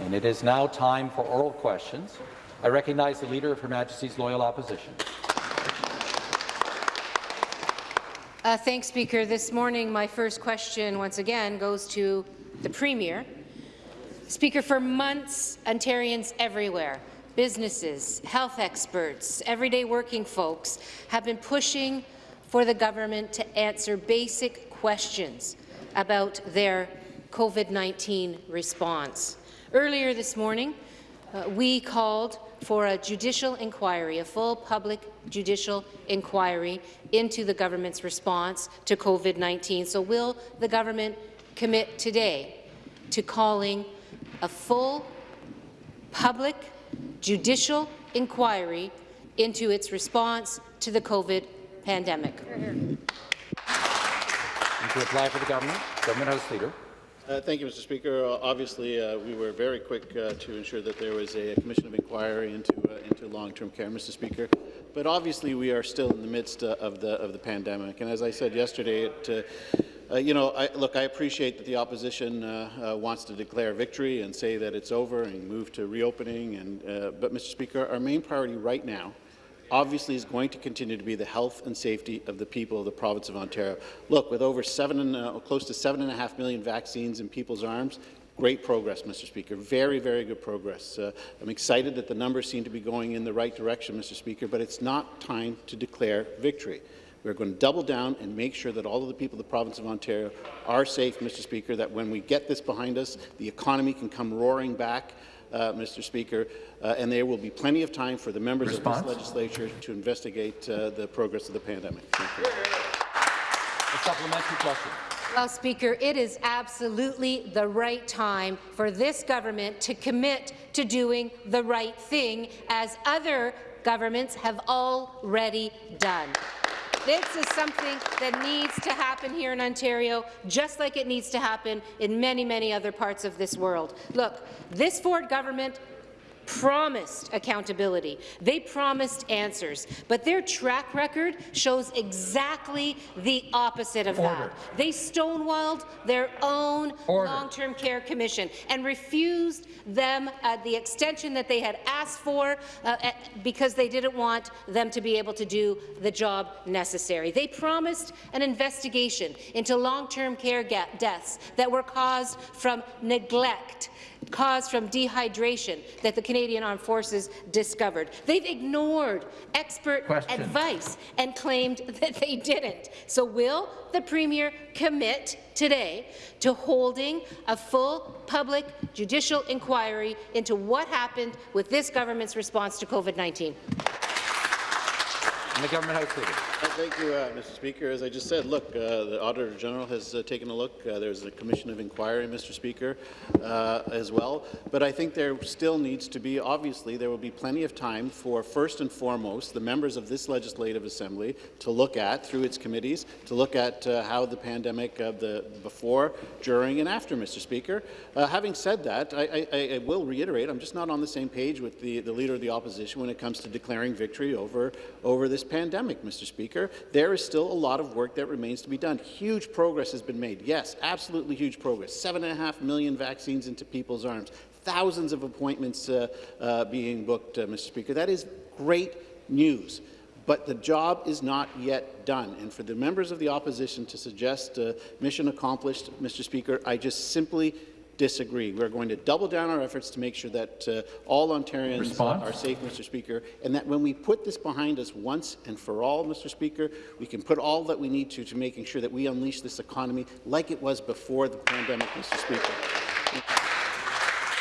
And it is now time for oral questions. I recognize the Leader of Her Majesty's Loyal Opposition. Uh, thanks, Speaker. This morning, my first question, once again, goes to the Premier. Speaker, for months, Ontarians everywhere, businesses, health experts, everyday working folks have been pushing for the government to answer basic questions about their COVID-19 response. Earlier this morning, uh, we called for a judicial inquiry, a full public judicial inquiry into the government's response to COVID-19. So will the government commit today to calling a full public judicial inquiry into its response to the COVID pandemic? And to apply for the government, Government House Leader. Uh, thank you, Mr. Speaker. Uh, obviously, uh, we were very quick uh, to ensure that there was a, commission of inquiry into uh, into long-term care, Mr. Speaker. But obviously, we are still in the midst uh, of the of the pandemic, and as I said yesterday, it, uh, you know, I, look, I appreciate that the opposition uh, uh, wants to declare victory and say that it's over and move to reopening. And, but, Mr. Speaker, our main priority right now obviously is going to continue to be the health and safety of the people of the province of Ontario. Look, with over seven and, uh, close to seven and a half million vaccines in people's arms, Great progress, Mr. Speaker. Very, very good progress. Uh, I'm excited that the numbers seem to be going in the right direction, Mr. Speaker, but it's not time to declare victory. We're going to double down and make sure that all of the people of the province of Ontario are safe, Mr. Speaker, that when we get this behind us, the economy can come roaring back, uh, Mr. Speaker, uh, and there will be plenty of time for the members Response? of this legislature to investigate uh, the progress of the pandemic. Thank you. A supplementary question. Well, Speaker, it is absolutely the right time for this government to commit to doing the right thing, as other governments have already done. This is something that needs to happen here in Ontario, just like it needs to happen in many, many other parts of this world. Look, this Ford government promised accountability. They promised answers, but their track record shows exactly the opposite of Order. that. They stonewalled their own long-term care commission and refused them uh, the extension that they had asked for uh, uh, because they didn't want them to be able to do the job necessary. They promised an investigation into long-term care deaths that were caused from neglect, caused from dehydration that the Canadian Armed Forces discovered. They've ignored expert Question. advice and claimed that they didn't. So will the Premier commit today to holding a full public judicial inquiry into what happened with this government's response to COVID-19? the government house leader. Thank you, uh, Mr. Speaker. As I just said, look, uh, the Auditor General has uh, taken a look. Uh, there's a Commission of Inquiry, Mr. Speaker, uh, as well. But I think there still needs to be, obviously, there will be plenty of time for, first and foremost, the members of this Legislative Assembly to look at, through its committees, to look at uh, how the pandemic of the before, during, and after, Mr. Speaker. having said that, I, I, I, will reiterate, I'm just not on the same page with the, the Leader of the Opposition when it comes to declaring victory over, over this pandemic, Mr. Speaker. There is still a lot of work that remains to be done. Huge progress has been made. Yes, absolutely huge progress. Seven and a half million vaccines into people's arms. Thousands of appointments uh, uh, being booked, uh, Mr. Speaker. That is great news. But the job is not yet done. And for the members of the opposition to suggest mission accomplished, Mr. Speaker, I just simply disagree. We're going to double down our efforts to make sure that uh, all Ontarians Response? are safe, Mr. Speaker, and that when we put this behind us once and for all, Mr. Speaker, we can put all that we need to to making sure that we unleash this economy like it was before the pandemic, Mr. Speaker.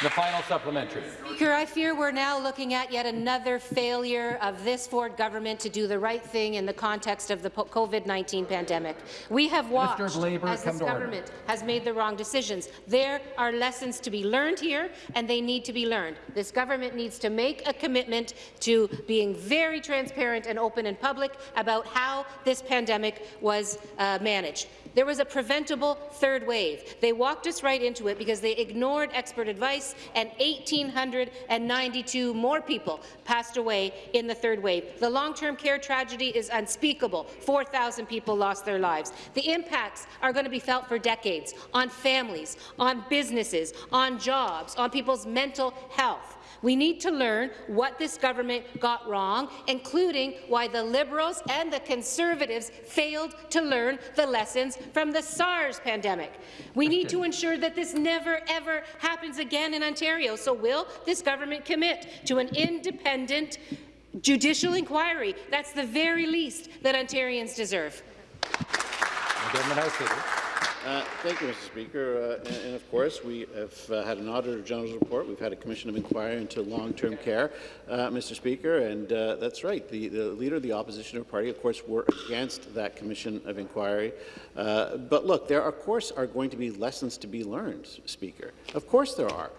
The final supplementary. Speaker, I fear we're now looking at yet another failure of this Ford government to do the right thing in the context of the COVID-19 pandemic. We have watched as this government order. has made the wrong decisions. There are lessons to be learned here, and they need to be learned. This government needs to make a commitment to being very transparent and open and public about how this pandemic was uh, managed. There was a preventable third wave. They walked us right into it because they ignored expert advice, and 1,892 more people passed away in the third wave. The long-term care tragedy is unspeakable. 4,000 people lost their lives. The impacts are going to be felt for decades on families, on businesses, on jobs, on people's mental health. We need to learn what this government got wrong, including why the Liberals and the Conservatives failed to learn the lessons from the SARS pandemic. We need to ensure that this never, ever happens again in Ontario. So will this government commit to an independent judicial inquiry? That's the very least that Ontarians deserve. Government House Leader. Uh, Thank you, Mr. Speaker. Uh, and, and of course, we have uh, had an Auditor General's report. We've had a Commission of Inquiry into long-term care, uh, Mr. Speaker, and uh, that's right. The, the Leader of the Opposition Party, of course, were against that Commission of Inquiry. But look, there, of course, are going to be lessons to be learned, Speaker. Of course there are.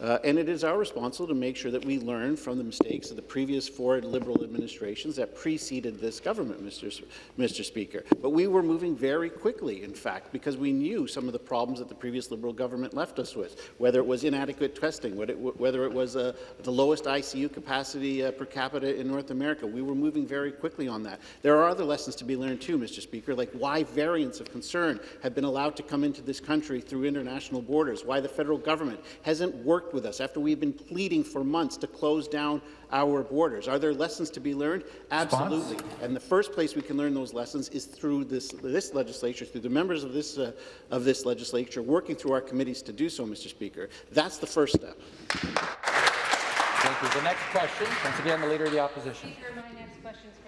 Uh, and it is our responsibility to make sure that we learn from the mistakes of the previous four Liberal administrations that preceded this government, Mr. Mr. Speaker. But we were moving very quickly, in fact, because we knew some of the problems that the previous Liberal government left us with, whether it was inadequate testing, whether it, whether it was uh, the lowest ICU capacity uh, per capita in North America. We were moving very quickly on that. There are other lessons to be learned too, Mr. Speaker, like why variants of concern have been allowed to come into this country through international borders, why the federal government hasn't worked with us after we've been pleading for months to close down our borders. Are there lessons to be learned? Absolutely. And the first place we can learn those lessons is through this, this legislature, through the members of this, uh, of this legislature, working through our committees to do so, Mr. Speaker. That's the first step. Thank you. The next question, once again, the Leader of the Opposition. My next question is for the Premier.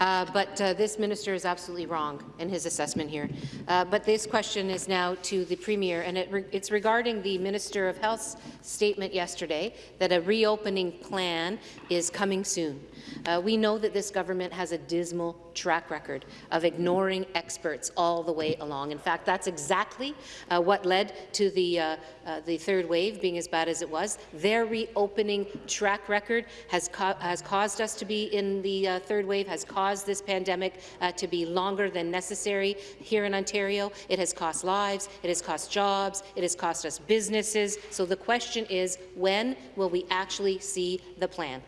Uh, but uh, this minister is absolutely wrong in his assessment here. Uh, but this question is now to the Premier, and it re it's regarding the Minister of Health's statement yesterday that a reopening plan is coming soon. Uh, we know that this government has a dismal track record of ignoring experts all the way along. In fact, that's exactly uh, what led to the, uh, uh, the third wave being as bad as it was. Their reopening track record has, has caused us to be in the uh, third wave, has caused this pandemic uh, to be longer than necessary here in Ontario. It has cost lives, it has cost jobs, it has cost us businesses. So the question is, when will we actually see the plan?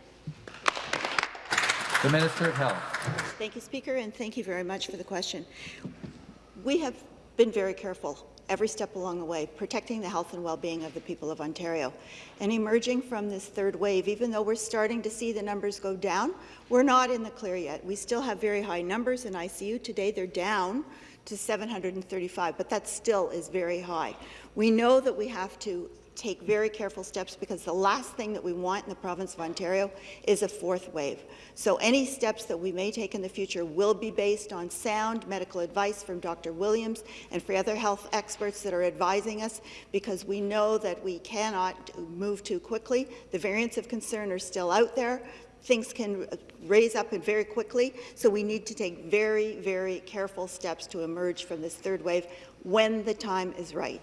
The Minister of Health. Thank you, Speaker, and thank you very much for the question. We have been very careful every step along the way, protecting the health and well-being of the people of Ontario. And emerging from this third wave, even though we're starting to see the numbers go down, we're not in the clear yet. We still have very high numbers in ICU. Today, they're down to 735, but that still is very high. We know that we have to take very careful steps because the last thing that we want in the province of Ontario is a fourth wave. So any steps that we may take in the future will be based on sound medical advice from Dr. Williams and for other health experts that are advising us because we know that we cannot move too quickly. The variants of concern are still out there things can raise up very quickly, so we need to take very, very careful steps to emerge from this third wave when the time is right.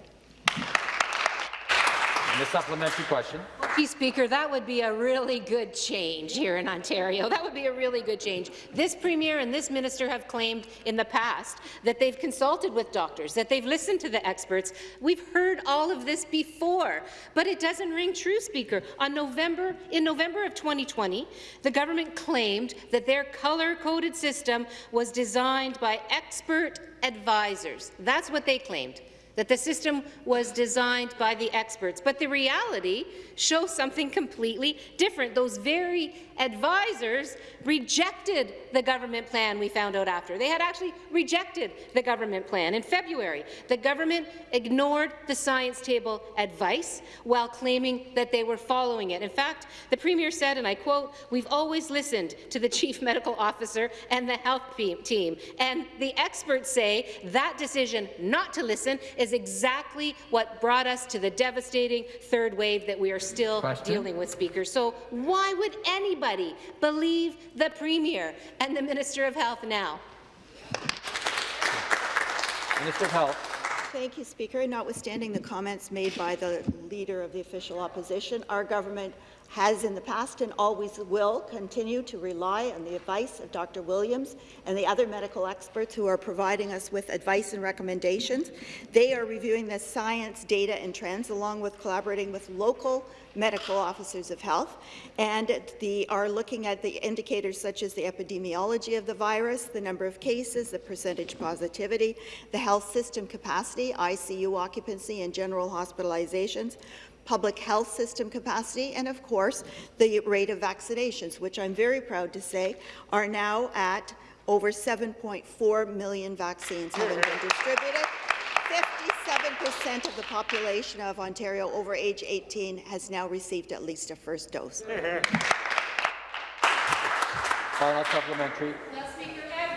And the supplementary question. Speaker, that would be a really good change here in Ontario. That would be a really good change. This Premier and this Minister have claimed in the past that they've consulted with doctors, that they've listened to the experts. We've heard all of this before, but it doesn't ring true, Speaker. On November, in November of 2020, the government claimed that their color-coded system was designed by expert advisors. That's what they claimed that the system was designed by the experts. But the reality shows something completely different. Those very advisors rejected the government plan we found out after. They had actually rejected the government plan. In February, the government ignored the science table advice while claiming that they were following it. In fact, the Premier said, and I quote, we've always listened to the Chief Medical Officer and the health team, and the experts say that decision not to listen is exactly what brought us to the devastating third wave that we are still Question? dealing with, Speaker. So why would anybody believe the Premier and the Minister of Health now? Minister of Health. Thank you, Speaker. Notwithstanding the comments made by the Leader of the Official Opposition, our government has in the past and always will continue to rely on the advice of Dr. Williams and the other medical experts who are providing us with advice and recommendations. They are reviewing the science, data and trends along with collaborating with local medical officers of health and the, are looking at the indicators such as the epidemiology of the virus, the number of cases, the percentage positivity, the health system capacity, ICU occupancy and general hospitalizations, public health system capacity, and of course, the rate of vaccinations, which I'm very proud to say are now at over 7.4 million vaccines having been distributed. 57% of the population of Ontario over age 18 has now received at least a first dose. Final supplementary.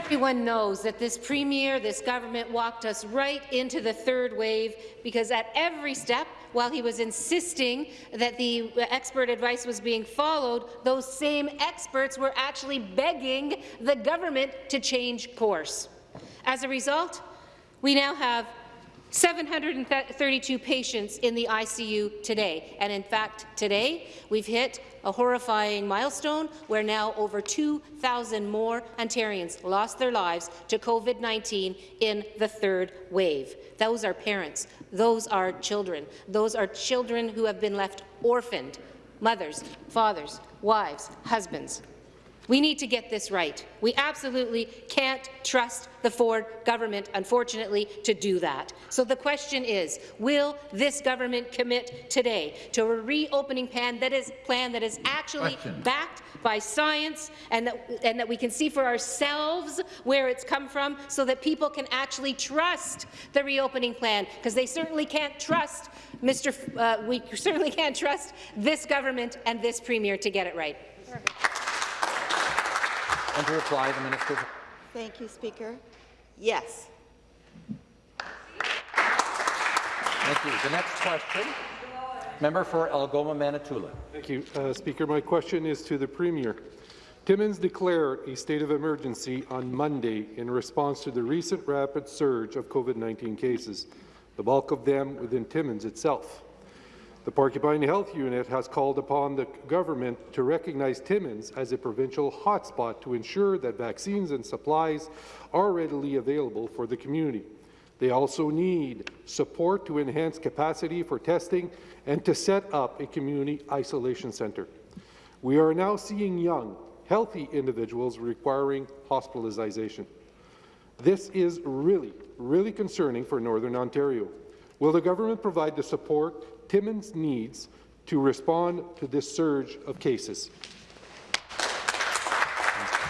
Everyone knows that this Premier, this government walked us right into the third wave because at every step, while he was insisting that the expert advice was being followed, those same experts were actually begging the government to change course. As a result, we now have 732 patients in the ICU today. And in fact, today, we've hit a horrifying milestone where now over 2,000 more Ontarians lost their lives to COVID-19 in the third wave. Those are parents. Those are children. Those are children who have been left orphaned, mothers, fathers, wives, husbands. We need to get this right. We absolutely can't trust the Ford government, unfortunately, to do that. So the question is, will this government commit today to a reopening plan that is, plan that is actually Question. backed by science and that, and that we can see for ourselves where it's come from so that people can actually trust the reopening plan? Because they certainly can't trust Mr. F- uh, we certainly can't trust this government and this premier to get it right. And to reply, the Minister. Thank you, Speaker. Yes. Thank you. The next question, member for Algoma Manitoulin. Thank you, uh, Speaker. My question is to the Premier. Timmins declared a state of emergency on Monday in response to the recent rapid surge of COVID-19 cases, the bulk of them within Timmins itself. The Porcupine Health Unit has called upon the government to recognize Timmins as a provincial hotspot to ensure that vaccines and supplies are readily available for the community. They also need support to enhance capacity for testing and to set up a community isolation centre. We are now seeing young, healthy individuals requiring hospitalization. This is really, really concerning for Northern Ontario. Will the government provide the support Timmins needs to respond to this surge of cases?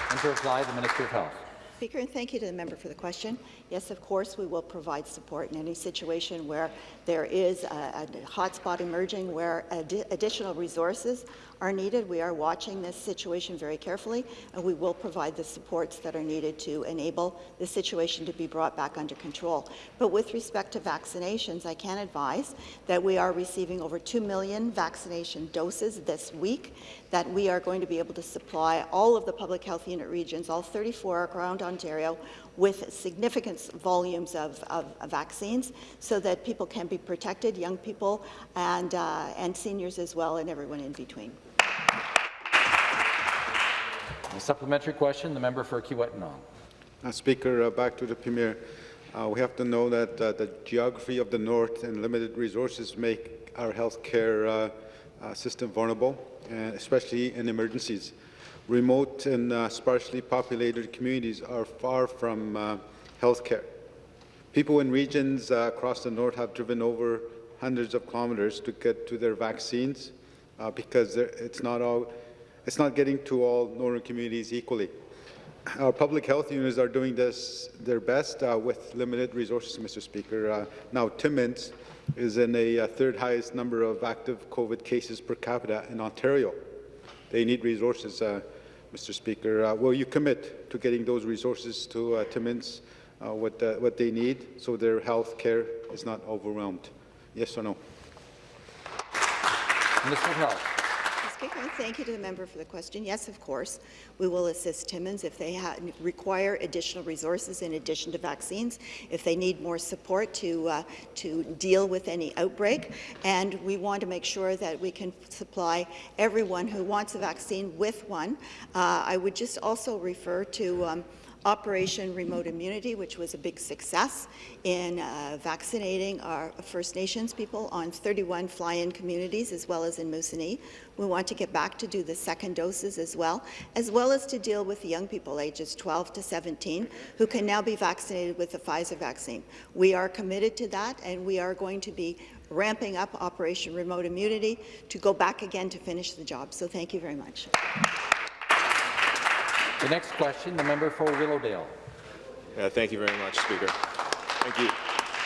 And to reply, the Minister of Health. Speaker, and thank you to the member for the question. Yes, of course, we will provide support in any situation where there is a, a hotspot emerging, where addi additional resources are needed. We are watching this situation very carefully, and we will provide the supports that are needed to enable the situation to be brought back under control. But with respect to vaccinations, I can advise that we are receiving over 2 million vaccination doses this week, that we are going to be able to supply all of the public health unit regions, all 34 around Ontario, with significant volumes of, of, vaccines so that people can be protected, young people and, uh, and seniors as well, and everyone in between. A supplementary question, the member for Kiiwetinoong. Uh, Speaker, uh, back to the Premier. Uh, we have to know that uh, the geography of the North and limited resources make our healthcare uh, uh, system vulnerable, especially in emergencies. Remote and sparsely populated communities are far from uh, healthcare. People in regions across the North have driven over hundreds of kilometers to get to their vaccines uh, because it's not all, it's not getting to all northern communities equally. Our public health units are doing this their best uh, with limited resources, Mr. Speaker. Uh, now, Timmins is in a uh, third highest number of active COVID cases per capita in Ontario. They need resources, uh, Mr. Speaker. Uh, will you commit to getting those resources to Timmins, what, what they need, so their health care is not overwhelmed? Yes or no? Of Health. Speaker, thank you to the member for the question. Yes, of course, we will assist Timmins if they require additional resources in addition to vaccines, if they need more support to, uh, to deal with any outbreak, and we want to make sure that we can supply everyone who wants a vaccine with one. Uh, I would just also refer to um, Operation Remote Immunity, which was a big success in uh, vaccinating our First Nations people on 31 fly-in communities, as well as in Moosonee. We want to get back to do the second doses as well, as well as to deal with the young people ages 12 to 17 who can now be vaccinated with the Pfizer vaccine. We are committed to that, and we are going to be ramping up Operation Remote Immunity to go back again to finish the job. So thank you very much. The next question, the member for Willowdale. Uh, thank you very much, Speaker. Thank you.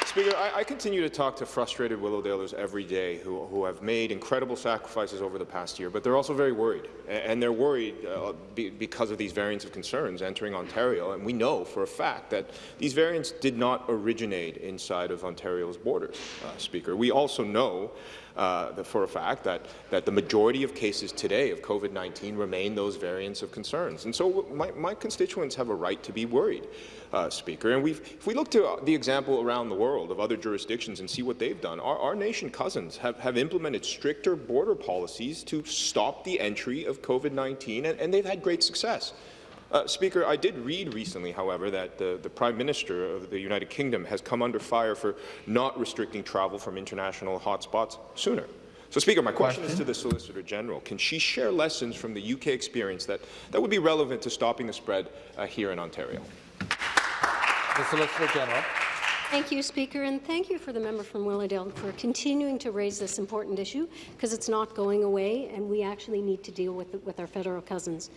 Speaker, I, I, continue to talk to frustrated Willowdalers every day who, who, have made incredible sacrifices over the past year, but they're also very worried. And they're worried uh, be, because of these variants of concerns entering Ontario. And we know for a fact that these variants did not originate inside of Ontario's borders, uh, Speaker. We also know uh, for a fact that, that the majority of cases today of COVID-19 remain those variants of concerns. And so my, my constituents have a right to be worried, uh, Speaker. And if we look to the example around the world of other jurisdictions and see what they've done, our, our nation cousins have, have implemented stricter border policies to stop the entry of COVID-19, and, and they've had great success. Uh, Speaker, I did read recently, however, that the, the, Prime Minister of the United Kingdom has come under fire for not restricting travel from international hotspots sooner. So, Speaker, my question, question, is to the Solicitor General. Can she share lessons from the UK experience that, that would be relevant to stopping the spread uh, here in Ontario? The Solicitor General. Thank you, Speaker, and thank you for the member from Willowdale for continuing to raise this important issue because it's not going away and we actually need to deal with it with our federal cousins.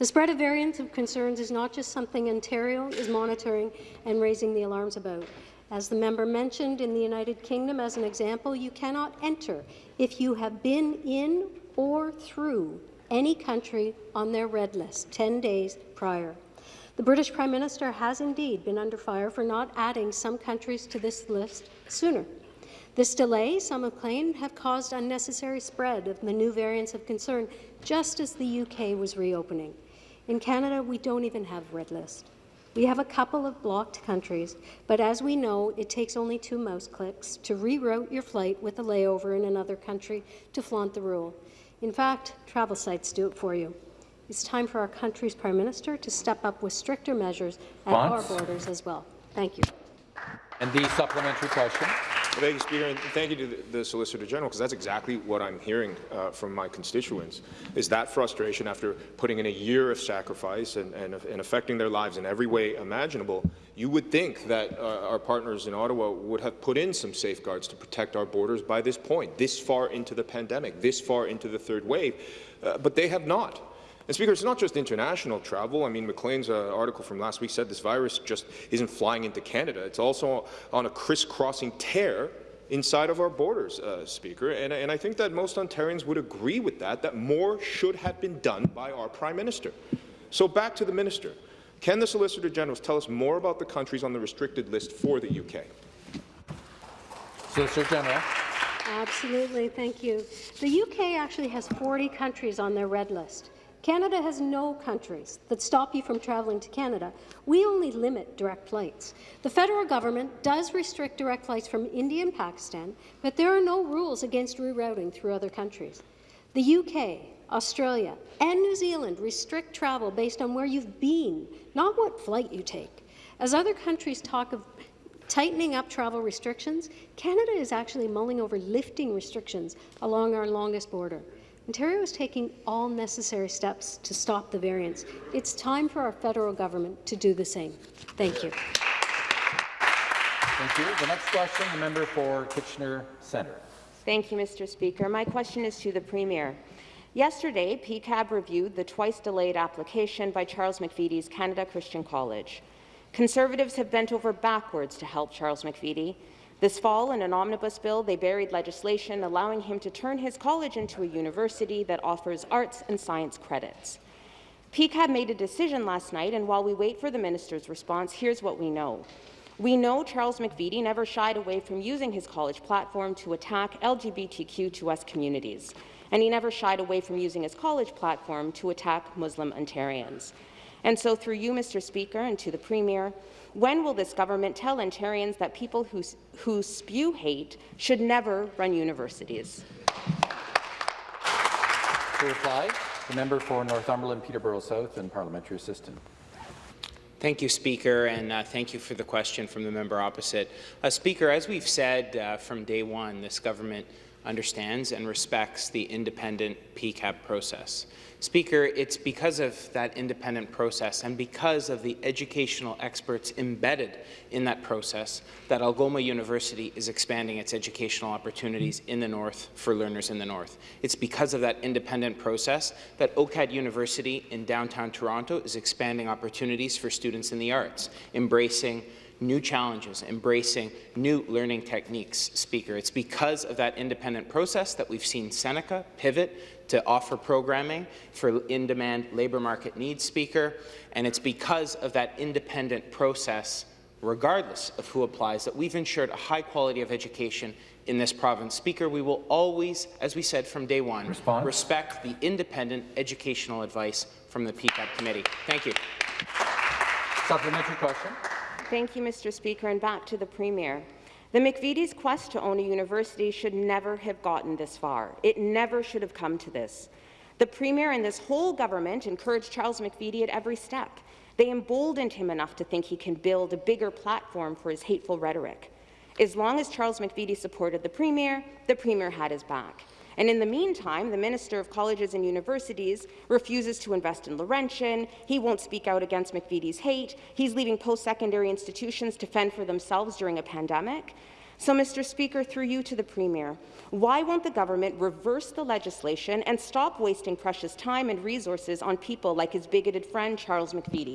The spread of variants of concerns is not just something Ontario is monitoring and raising the alarms about. As the member mentioned, in the United Kingdom, as an example, you cannot enter if you have been in or through any country on their red list 10 days prior. The British Prime Minister has indeed been under fire for not adding some countries to this list sooner. This delay, some have claimed, have caused unnecessary spread of the new variants of concern just as the UK was reopening. In Canada, we don't even have red list. We have a couple of blocked countries, but as we know, it takes only two mouse clicks to reroute your flight with a layover in another country to flaunt the rule. In fact, travel sites do it for you. It's time for our country's Prime Minister to step up with stricter measures at our borders as well. Thank you. And the supplementary question. Thank you, Speaker, and thank you to the, the Solicitor General, because that's exactly what I'm hearing uh, from my constituents, is that frustration after putting in a year of sacrifice and, and, and affecting their lives in every way imaginable. You would think that uh, our partners in Ottawa would have put in some safeguards to protect our borders by this point, this far into the pandemic, this far into the third wave, uh, but they have not. And Speaker, it's not just international travel. I mean, Maclean's uh, article from last week said this virus just isn't flying into Canada. It's also on a crisscrossing tear inside of our borders, uh, Speaker. And, and I think that most Ontarians would agree with that, that more should have been done by our Prime Minister. So back to the Minister. Can the Solicitor General tell us more about the countries on the restricted list for the UK? Solicitor General. Absolutely, thank you. The UK actually has 40 countries on their red list. Canada has no countries that stop you from travelling to Canada. We only limit direct flights. The federal government does restrict direct flights from India and Pakistan, but there are no rules against rerouting through other countries. The UK, Australia, and New Zealand restrict travel based on where you've been, not what flight you take. As other countries talk of tightening up travel restrictions, Canada is actually mulling over lifting restrictions along our longest border. Ontario is taking all necessary steps to stop the variants. It's time for our federal government to do the same. Thank you. Thank you. The next question, the member for Kitchener Centre. Thank you, Mr. Speaker. My question is to the Premier. Yesterday, PCAB reviewed the twice-delayed application by Charles McVety's Canada Christian College. Conservatives have bent over backwards to help Charles McVety, this fall, in an omnibus bill, they buried legislation allowing him to turn his college into a university that offers arts and science credits. PCAB made a decision last night, and while we wait for the minister's response, here's what we know. We know Charles McVety never shied away from using his college platform to attack LGBTQ2S communities, and he never shied away from using his college platform to attack Muslim Ontarians. And so through you, Mr. Speaker, and to the Premier, when will this government tell Ontarians that people who, who spew hate should never run universities? To reply, the member for Northumberland, Peterborough South, and parliamentary assistant. Thank you, Speaker, and uh, thank you for the question from the member opposite. Uh, Speaker, as we've said uh, from day one, this government understands and respects the independent PCAB process. Speaker, it's because of that independent process and because of the educational experts embedded in that process that Algoma University is expanding its educational opportunities in the North for learners in the North. It's because of that independent process that OCAD University in downtown Toronto is expanding opportunities for students in the arts, embracing new challenges, embracing new learning techniques, Speaker. It's because of that independent process that we've seen Seneca pivot to offer programming for in-demand labour market needs, Speaker, and it's because of that independent process, regardless of who applies, that we've ensured a high quality of education in this province. Speaker, we will always, as we said from day one, Response? respect the independent educational advice from the PCAB committee. Thank you. Supplementary question. Thank you, Mr. Speaker, and back to the Premier. The McVety's quest to own a university should never have gotten this far. It never should have come to this. The Premier and this whole government encouraged Charles McVety at every step. They emboldened him enough to think he can build a bigger platform for his hateful rhetoric. As long as Charles McVety supported the Premier, the Premier had his back. And in the meantime, the Minister of Colleges and Universities refuses to invest in Laurentian, he won't speak out against McVety's hate, he's leaving post-secondary institutions to fend for themselves during a pandemic. So, Mr. Speaker, through you to the Premier, why won't the government reverse the legislation and stop wasting precious time and resources on people like his bigoted friend Charles McVety?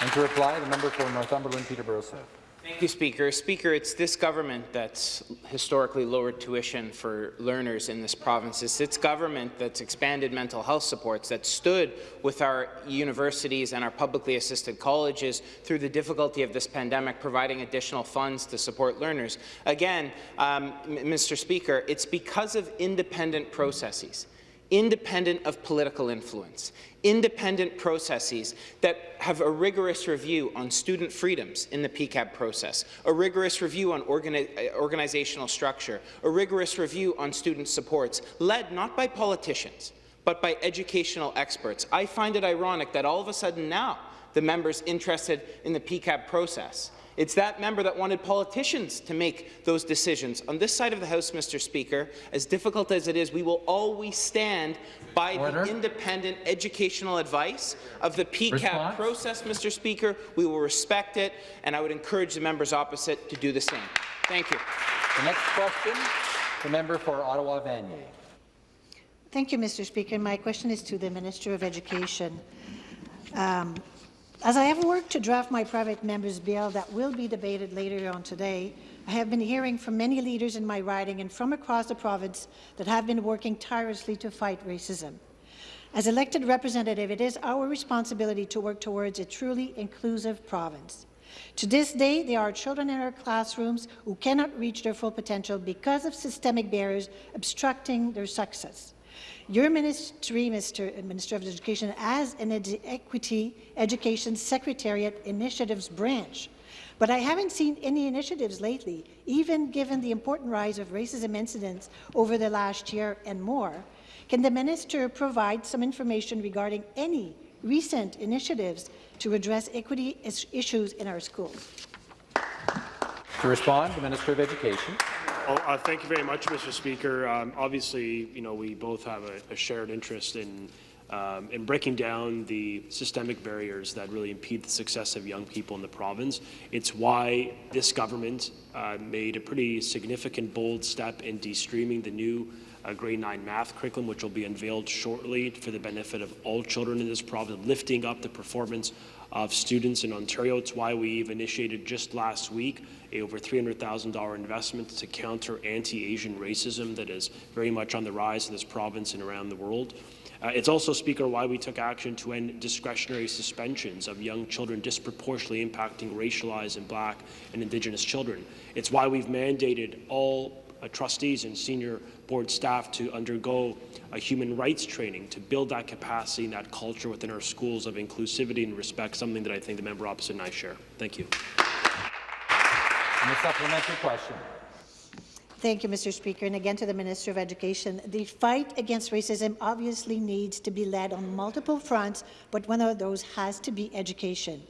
And to reply, the member for Northumberland, Peterborough South. Thank you, Speaker. Speaker, it's this government that's historically lowered tuition for learners in this province. It's its government that's expanded mental health supports, that stood with our universities and our publicly assisted colleges through the difficulty of this pandemic, providing additional funds to support learners. Again, um, Mr. Speaker, it's because of independent processes independent of political influence, independent processes that have a rigorous review on student freedoms in the PCAB process, a rigorous review on organi uh, organizational structure, a rigorous review on student supports, led not by politicians, but by educational experts. I find it ironic that all of a sudden now the members interested in the PCAB process it's that member that wanted politicians to make those decisions. On this side of the House, Mr. Speaker, as difficult as it is, we will always stand by Order. the independent educational advice of the PCAB Response? process, Mr. Speaker. We will respect it, and I would encourage the members opposite to do the same. Thank you. The next question, the member for Ottawa-Vanier. Thank you, Mr. Speaker. My question is to the Minister of Education. Um, as I have worked to draft my private member's bill that will be debated later on today, I have been hearing from many leaders in my riding and from across the province that have been working tirelessly to fight racism. As elected representative, it is our responsibility to work towards a truly inclusive province. To this day, there are children in our classrooms who cannot reach their full potential because of systemic barriers obstructing their success. Your ministry, Mr. Uh, minister of Education, has an ed Equity Education Secretariat Initiatives branch, but I haven't seen any initiatives lately, even given the important rise of racism incidents over the last year and more. Can the minister provide some information regarding any recent initiatives to address equity issues in our schools? To respond, the Minister of Education. Well, uh, thank you very much, Mr. Speaker. Um, obviously, you know, we both have a, a shared interest in um, in breaking down the systemic barriers that really impede the success of young people in the province. It's why this government uh, made a pretty significant, bold step in de-streaming the new uh, grade 9 math curriculum, which will be unveiled shortly for the benefit of all children in this province, lifting up the performance of students in Ontario. It's why we've initiated just last week a over $300,000 investment to counter anti-Asian racism that is very much on the rise in this province and around the world. Uh, it's also, Speaker, why we took action to end discretionary suspensions of young children disproportionately impacting racialized and black and Indigenous children. It's why we've mandated all uh, trustees and senior board staff to undergo a human rights training to build that capacity and that culture within our schools of inclusivity and respect, something that I think the member opposite and I share. Thank you. And a supplementary question. Thank you, Mr. Speaker. And again to the Minister of Education. The fight against racism obviously needs to be led on multiple fronts, but one of those has to be education.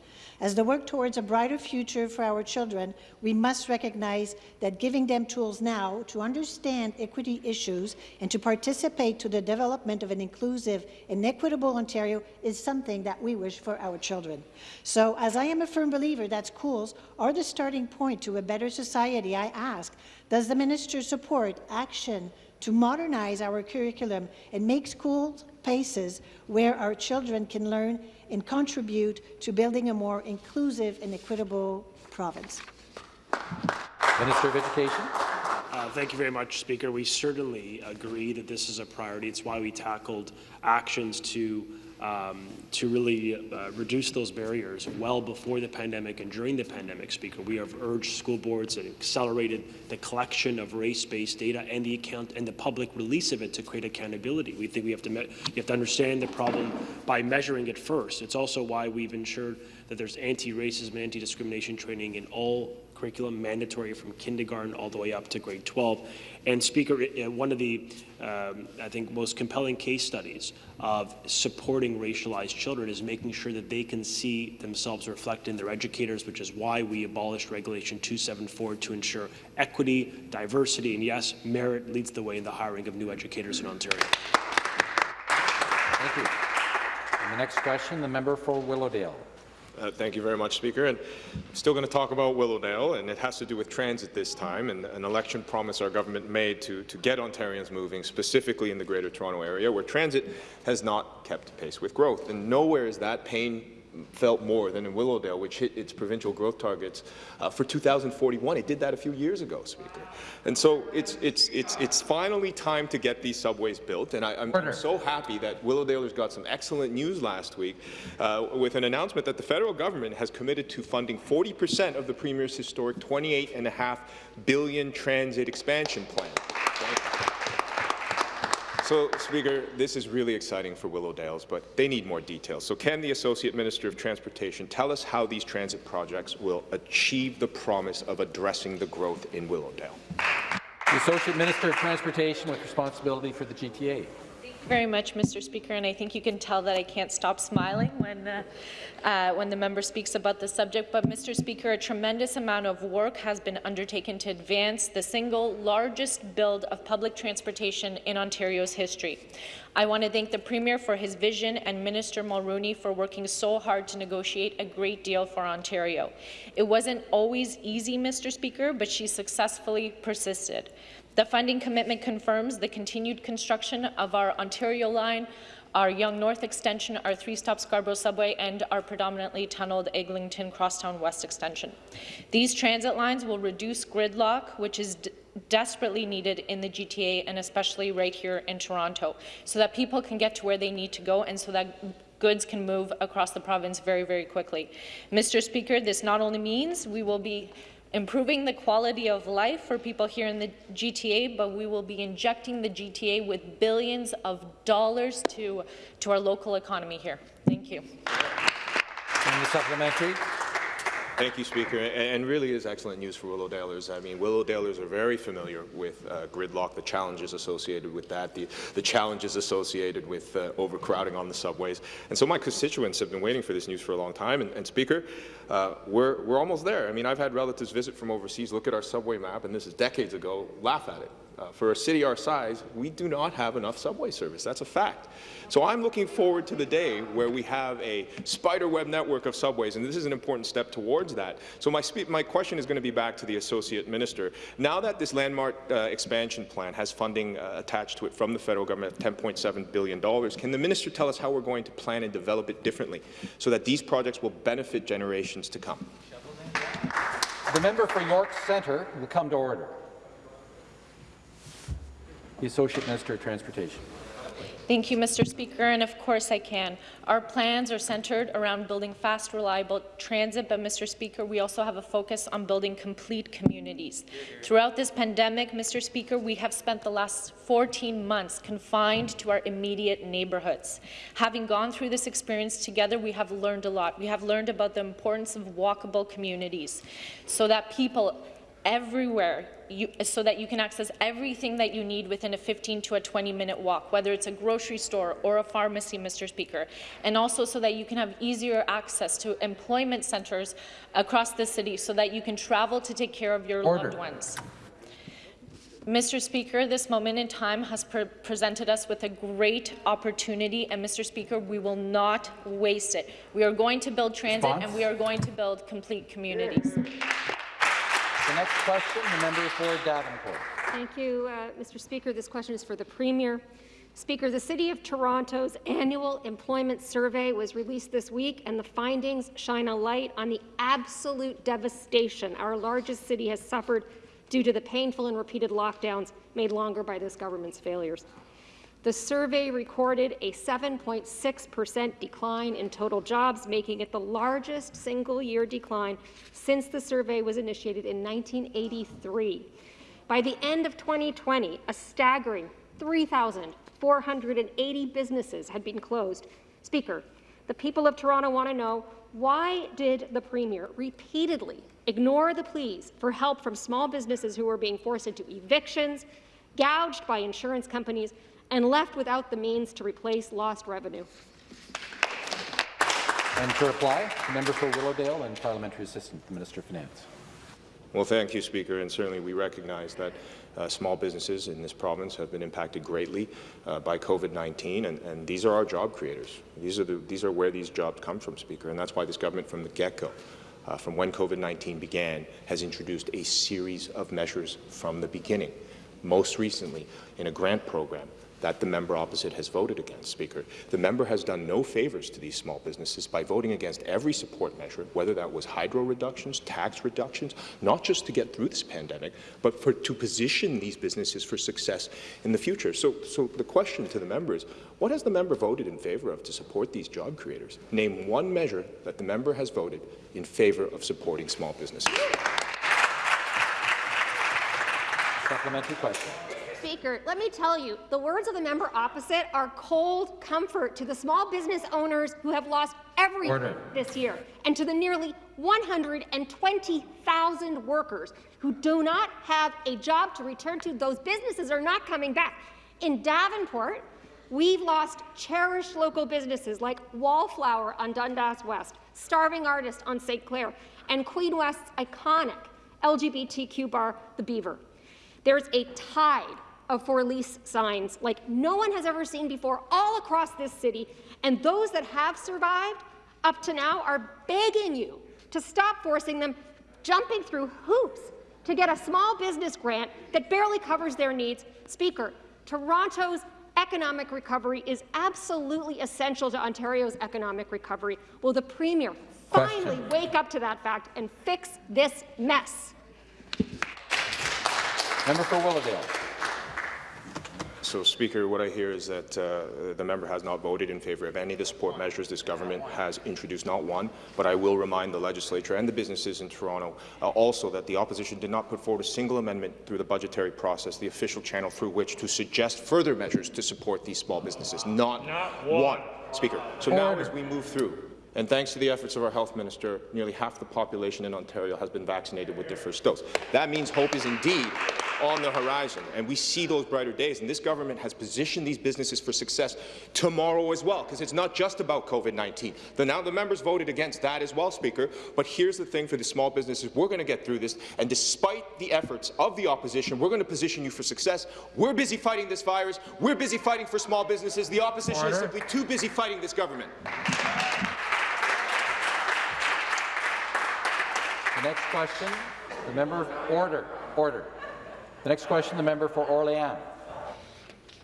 As they work towards a brighter future for our children, we must recognize that giving them tools now to understand equity issues and to participate to the development of an inclusive and equitable Ontario is something that we wish for our children. So, as I am a firm believer that schools are the starting point to a better society, I ask, does the minister support action to modernize our curriculum and make schools places where our children can learn and contribute to building a more inclusive and equitable province. Minister of Education. Uh, thank you very much, Speaker. We certainly agree that this is a priority. It's why we tackled actions to um, to really uh, reduce those barriers well before the pandemic and during the pandemic, Speaker. We have urged school boards and accelerated the collection of race-based data and the account and the public release of it to create accountability. We think we have to you have to understand the problem by measuring it first. It's also why we've ensured that there's anti-racism and anti-discrimination training in all curriculum, mandatory from kindergarten all the way up to grade 12. And Speaker, one of the, um, I think, most compelling case studies of supporting racialized children is making sure that they can see themselves reflected in their educators, which is why we abolished Regulation 274 to ensure equity, diversity, and yes, merit leads the way in the hiring of new educators in Ontario. Thank you. And the next question, the member for Willowdale. Uh, thank you very much, Speaker. And I'm still going to talk about Willowdale, and it has to do with transit this time and an election promise our government made to, to get Ontarians moving, specifically in the Greater Toronto Area, where transit has not kept pace with growth. And nowhere is that pain felt more than in Willowdale, which hit its provincial growth targets uh, for 2041. It did that a few years ago, Speaker. And so it's, it's, it's, it's finally time to get these subways built, and I, am so happy that Willowdalers got some excellent news last week uh, with an announcement that the federal government has committed to funding 40 percent of the Premier's historic 28.5 billion transit expansion plan. So, Speaker, this is really exciting for Willowdales, but they need more details. So can the Associate Minister of Transportation tell us how these transit projects will achieve the promise of addressing the growth in Willowdale? The Associate Minister of Transportation with responsibility for the GTA very much, Mr. Speaker, and I think you can tell that I can't stop smiling when, uh, uh, when the member speaks about the subject. But, Mr. Speaker, a tremendous amount of work has been undertaken to advance the single largest build of public transportation in Ontario's history. I want to thank the Premier for his vision and Minister Mulroney for working so hard to negotiate a great deal for Ontario. It wasn't always easy, Mr. Speaker, but she successfully persisted. The funding commitment confirms the continued construction of our Ontario line, our Yonge North extension, our three-stop Scarborough subway, and our predominantly tunneled Eglinton Crosstown West extension. These transit lines will reduce gridlock, which is desperately needed in the GTA and especially right here in Toronto, so that people can get to where they need to go and so that goods can move across the province very, very quickly. Mr. Speaker, this not only means we will be improving the quality of life for people here in the GTA, but we will be injecting the GTA with billions of dollars to, to our local economy here. Thank you. And the supplementary. Thank you, Speaker. And really is excellent news for Willowdalers. I mean, Willowdalers are very familiar with uh, gridlock, the challenges associated with that, the, the challenges associated with uh, overcrowding on the subways. And so my constituents have been waiting for this news for a long time. And, and Speaker, uh, we're, we're almost there. I mean, I've had relatives visit from overseas, look at our subway map, and this is decades ago, laugh at it Uh, for a city our size, we do not have enough subway service. That's a fact. So I'm looking forward to the day where we have a spiderweb network of subways, and this is an important step towards that. So my, my question is going to be back to the Associate Minister. Now that this landmark uh, expansion plan has funding uh, attached to it from the federal government of $10.7 billion, can the minister tell us how we're going to plan and develop it differently so that these projects will benefit generations to come? The member for York Centre will come to order. The Associate Minister of Transportation. Thank you, Mr. Speaker, and of course I can. Our plans are centred around building fast, reliable transit, but Mr. Speaker, we also have a focus on building complete communities. Throughout this pandemic, Mr. Speaker, we have spent the last 14 months confined to our immediate neighbourhoods. Having gone through this experience together, we have learned a lot. We have learned about the importance of walkable communities so that people everywhere you, so that you can access everything that you need within a 15 to a 20 minute walk, whether it's a grocery store or a pharmacy, Mr. Speaker, and also so that you can have easier access to employment centres across the city so that you can travel to take care of your Order. loved ones. Mr. Speaker, this moment in time has pre presented us with a great opportunity, and Mr. Speaker, we will not waste it. We are going to build transit, Response? and we are going to build complete communities. The next question, the member for Davenport. Thank you, uh, Mr. Speaker. This question is for the Premier. Speaker, the City of Toronto's annual employment survey was released this week, and the findings shine a light on the absolute devastation our largest city has suffered due to the painful and repeated lockdowns made longer by this government's failures. The survey recorded a 7.6% decline in total jobs, making it the largest single-year decline since the survey was initiated in 1983. By the end of 2020, a staggering 3,480 businesses had been closed. Speaker, the people of Toronto want to know why did the Premier repeatedly ignore the pleas for help from small businesses who were being forced into evictions, gouged by insurance companies, and left without the means to replace lost revenue. And to reply, the member for Willowdale and Parliamentary Assistant to the Minister of Finance. Well, thank you, Speaker, and certainly we recognize that uh, small businesses in this province have been impacted greatly uh, by COVID-19, and, and, these are our job creators. These are, the, these are where these jobs come from, Speaker, and that's why this government from the get-go, uh, from when COVID-19 began, has introduced a series of measures from the beginning. Most recently, in a grant program that the member opposite has voted against, Speaker. The member has done no favours to these small businesses by voting against every support measure, whether that was hydro reductions, tax reductions, not just to get through this pandemic, but for, to position these businesses for success in the future. So, so the question to the member is, what has the member voted in favour of to support these job creators? Name one measure that the member has voted in favour of supporting small businesses. Supplementary question. Speaker, let me tell you, the words of the member opposite are cold comfort to the small business owners who have lost everything Order. this year, and to the nearly 120,000 workers who do not have a job to return to. Those businesses are not coming back. In Davenport, we've lost cherished local businesses like Wallflower on Dundas West, Starving Artist on St. Clair, and Queen West's iconic LGBTQ bar, The Beaver. There's a tide of for lease signs like no one has ever seen before all across this city, and those that have survived up to now are begging you to stop forcing them jumping through hoops to get a small business grant that barely covers their needs. Speaker, Toronto's economic recovery is absolutely essential to Ontario's economic recovery. Will the Premier Question. finally wake up to that fact and fix this mess? Member for Willowdale. So, Speaker, what I hear is that uh, the member has not voted in favour of any of the support measures this government has introduced, not one, but I will remind the legislature and the businesses in Toronto uh, also that the opposition did not put forward a single amendment through the budgetary process, the official channel through which to suggest further measures to support these small businesses. Not, one. Speaker. So now as we move through, and thanks to the efforts of our health minister, nearly half the population in Ontario has been vaccinated with their first dose. That means hope is indeed on the horizon, and we see those brighter days. And this government has positioned these businesses for success tomorrow as well, because it's not just about COVID-19. Now the members voted against that as well, Speaker. But here's the thing for the small businesses: we're going to get through this, and despite the efforts of the opposition, we're going to position you for success. We're busy fighting this virus. We're busy fighting for small businesses. The opposition Order. is simply too busy fighting this government. The next question, the member order. Order. The next question, the member for Orléans.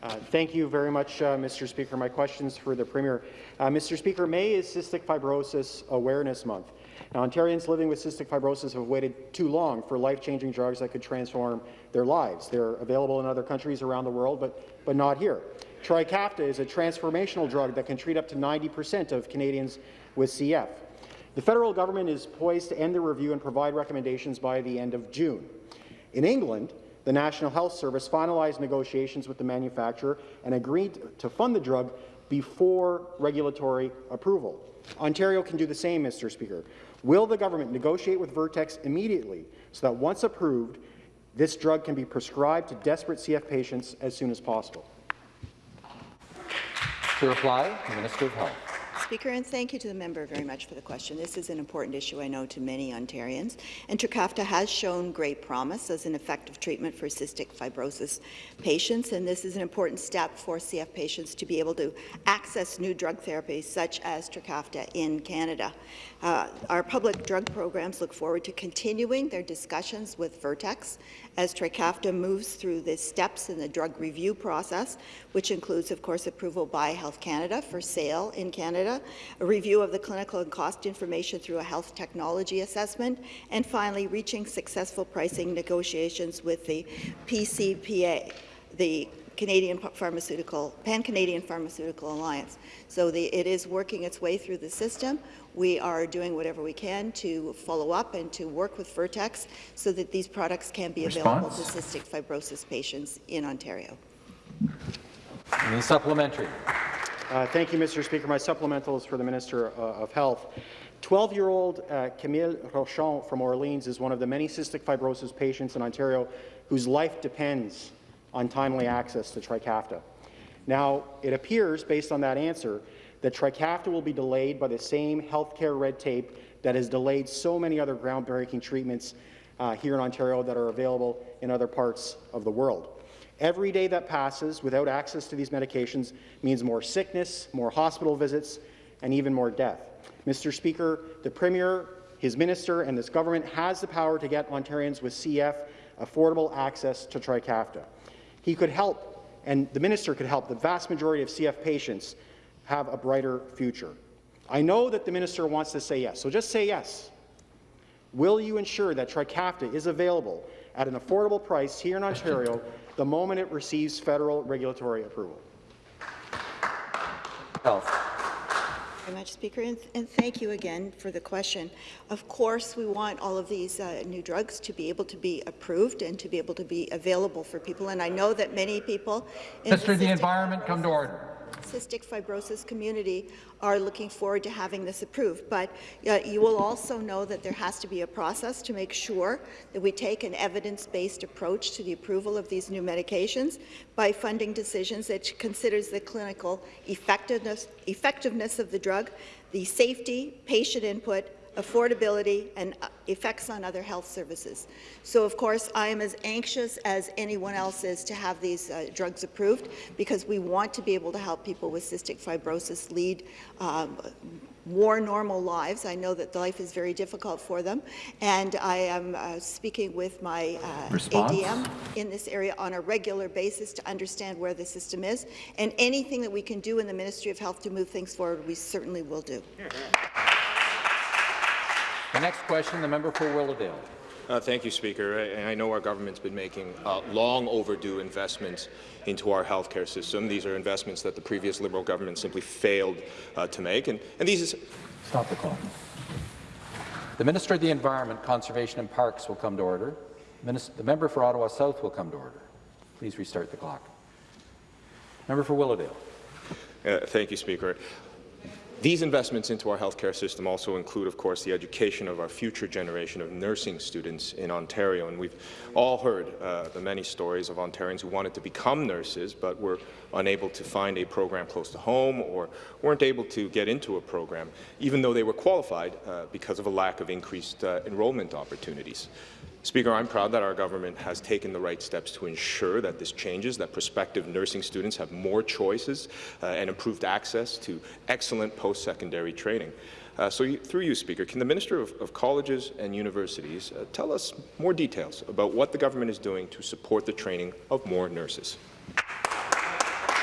Uh, thank you very much, uh, Mr. Speaker. My questions for the Premier. Uh, Mr. Speaker, May is Cystic Fibrosis Awareness Month. Now, Ontarians living with cystic fibrosis have waited too long for life-changing drugs that could transform their lives. They're available in other countries around the world, but, but not here. Trikafta is a transformational drug that can treat up to 90% of Canadians with CF. The federal government is poised to end the review and provide recommendations by the end of June. In England, the National Health Service finalized negotiations with the manufacturer and agreed to fund the drug before regulatory approval. Ontario can do the same, Mr. Speaker. Will the government negotiate with Vertex immediately so that once approved, this drug can be prescribed to desperate CF patients as soon as possible? To reply, Minister of Health. Speaker, and thank you to the member very much for the question. This is an important issue, I know, to many Ontarians. And Trikafta has shown great promise as an effective treatment for cystic fibrosis patients, and this is an important step for CF patients to be able to access new drug therapies such as Trikafta in Canada. Uh, our public drug programs look forward to continuing their discussions with Vertex as Trikafta moves through the steps in the drug review process, which includes, of course, approval by Health Canada for sale in Canada, a review of the clinical and cost information through a health technology assessment, and finally, reaching successful pricing negotiations with the PCPA, the Canadian Pharmaceutical, Pan-Canadian Pharmaceutical Alliance. So the, it is working its way through the system. We are doing whatever we can to follow up and to work with Vertex so that these products can be Response? available to cystic fibrosis patients in Ontario. And the supplementary. Uh, thank you, Mr. Speaker. My supplemental is for the Minister uh, of Health. 12-year-old uh, Camille Rochon from Orleans is one of the many cystic fibrosis patients in Ontario whose life depends on timely access to Trikafta. Now, it appears, based on that answer, that Trikafta will be delayed by the same healthcare red tape that has delayed so many other groundbreaking treatments uh, here in Ontario that are available in other parts of the world. Every day that passes without access to these medications means more sickness, more hospital visits, and even more death. Mr. Speaker, the Premier, his minister, and this government has the power to get Ontarians with CF affordable access to Trikafta. He could help, and the minister could help the vast majority of CF patients have a brighter future. I know that the minister wants to say yes, so just say yes. Will you ensure that Trikafta is available at an affordable price here in Ontario the moment it receives federal regulatory approval? Health very much, Speaker, and, and, thank you again for the question. Of course, we want all of these uh, new drugs to be able to be approved and to be able to be available for people, and I know that many people... Mr. The, the Environment, come to order cystic fibrosis community are looking forward to having this approved. But uh, you will also know that there has to be a process to make sure that we take an evidence-based approach to the approval of these new medications by funding decisions that considers the clinical effectiveness, effectiveness of the drug, the safety, patient input, affordability, and uh, effects on other health services. So, of course, I am as anxious as anyone else is to have these uh, drugs approved because we want to be able to help people with cystic fibrosis lead um, more normal lives. I know that life is very difficult for them, and I am uh, speaking with my uh, ADM in this area on a regular basis to understand where the system is, and anything that we can do in the Ministry of Health to move things forward, we certainly will do. The next question, the member for Willowdale. Uh, thank you, Speaker. I, I, know our government's been making uh, long overdue investments into our healthcare system. These are investments that the previous Liberal government simply failed uh, to make. And, and these is Stop the clock. The Minister of the Environment, Conservation and Parks will come to order. Minister, the member for Ottawa South will come to order. Please restart the clock. Member for Willowdale. Uh, thank you, Speaker. These investments into our healthcare system also include, of course, the education of our future generation of nursing students in Ontario. And we've all heard uh, the many stories of Ontarians who wanted to become nurses but were unable to find a program close to home or weren't able to get into a program, even though they were qualified uh, because of a lack of increased uh, enrollment opportunities. Speaker, I'm proud that our government has taken the right steps to ensure that this changes, that prospective nursing students have more choices uh, and improved access to excellent post-secondary training. Uh, so through you, Speaker, can the Minister of, of Colleges and Universities uh, tell us more details about what the government is doing to support the training of more nurses?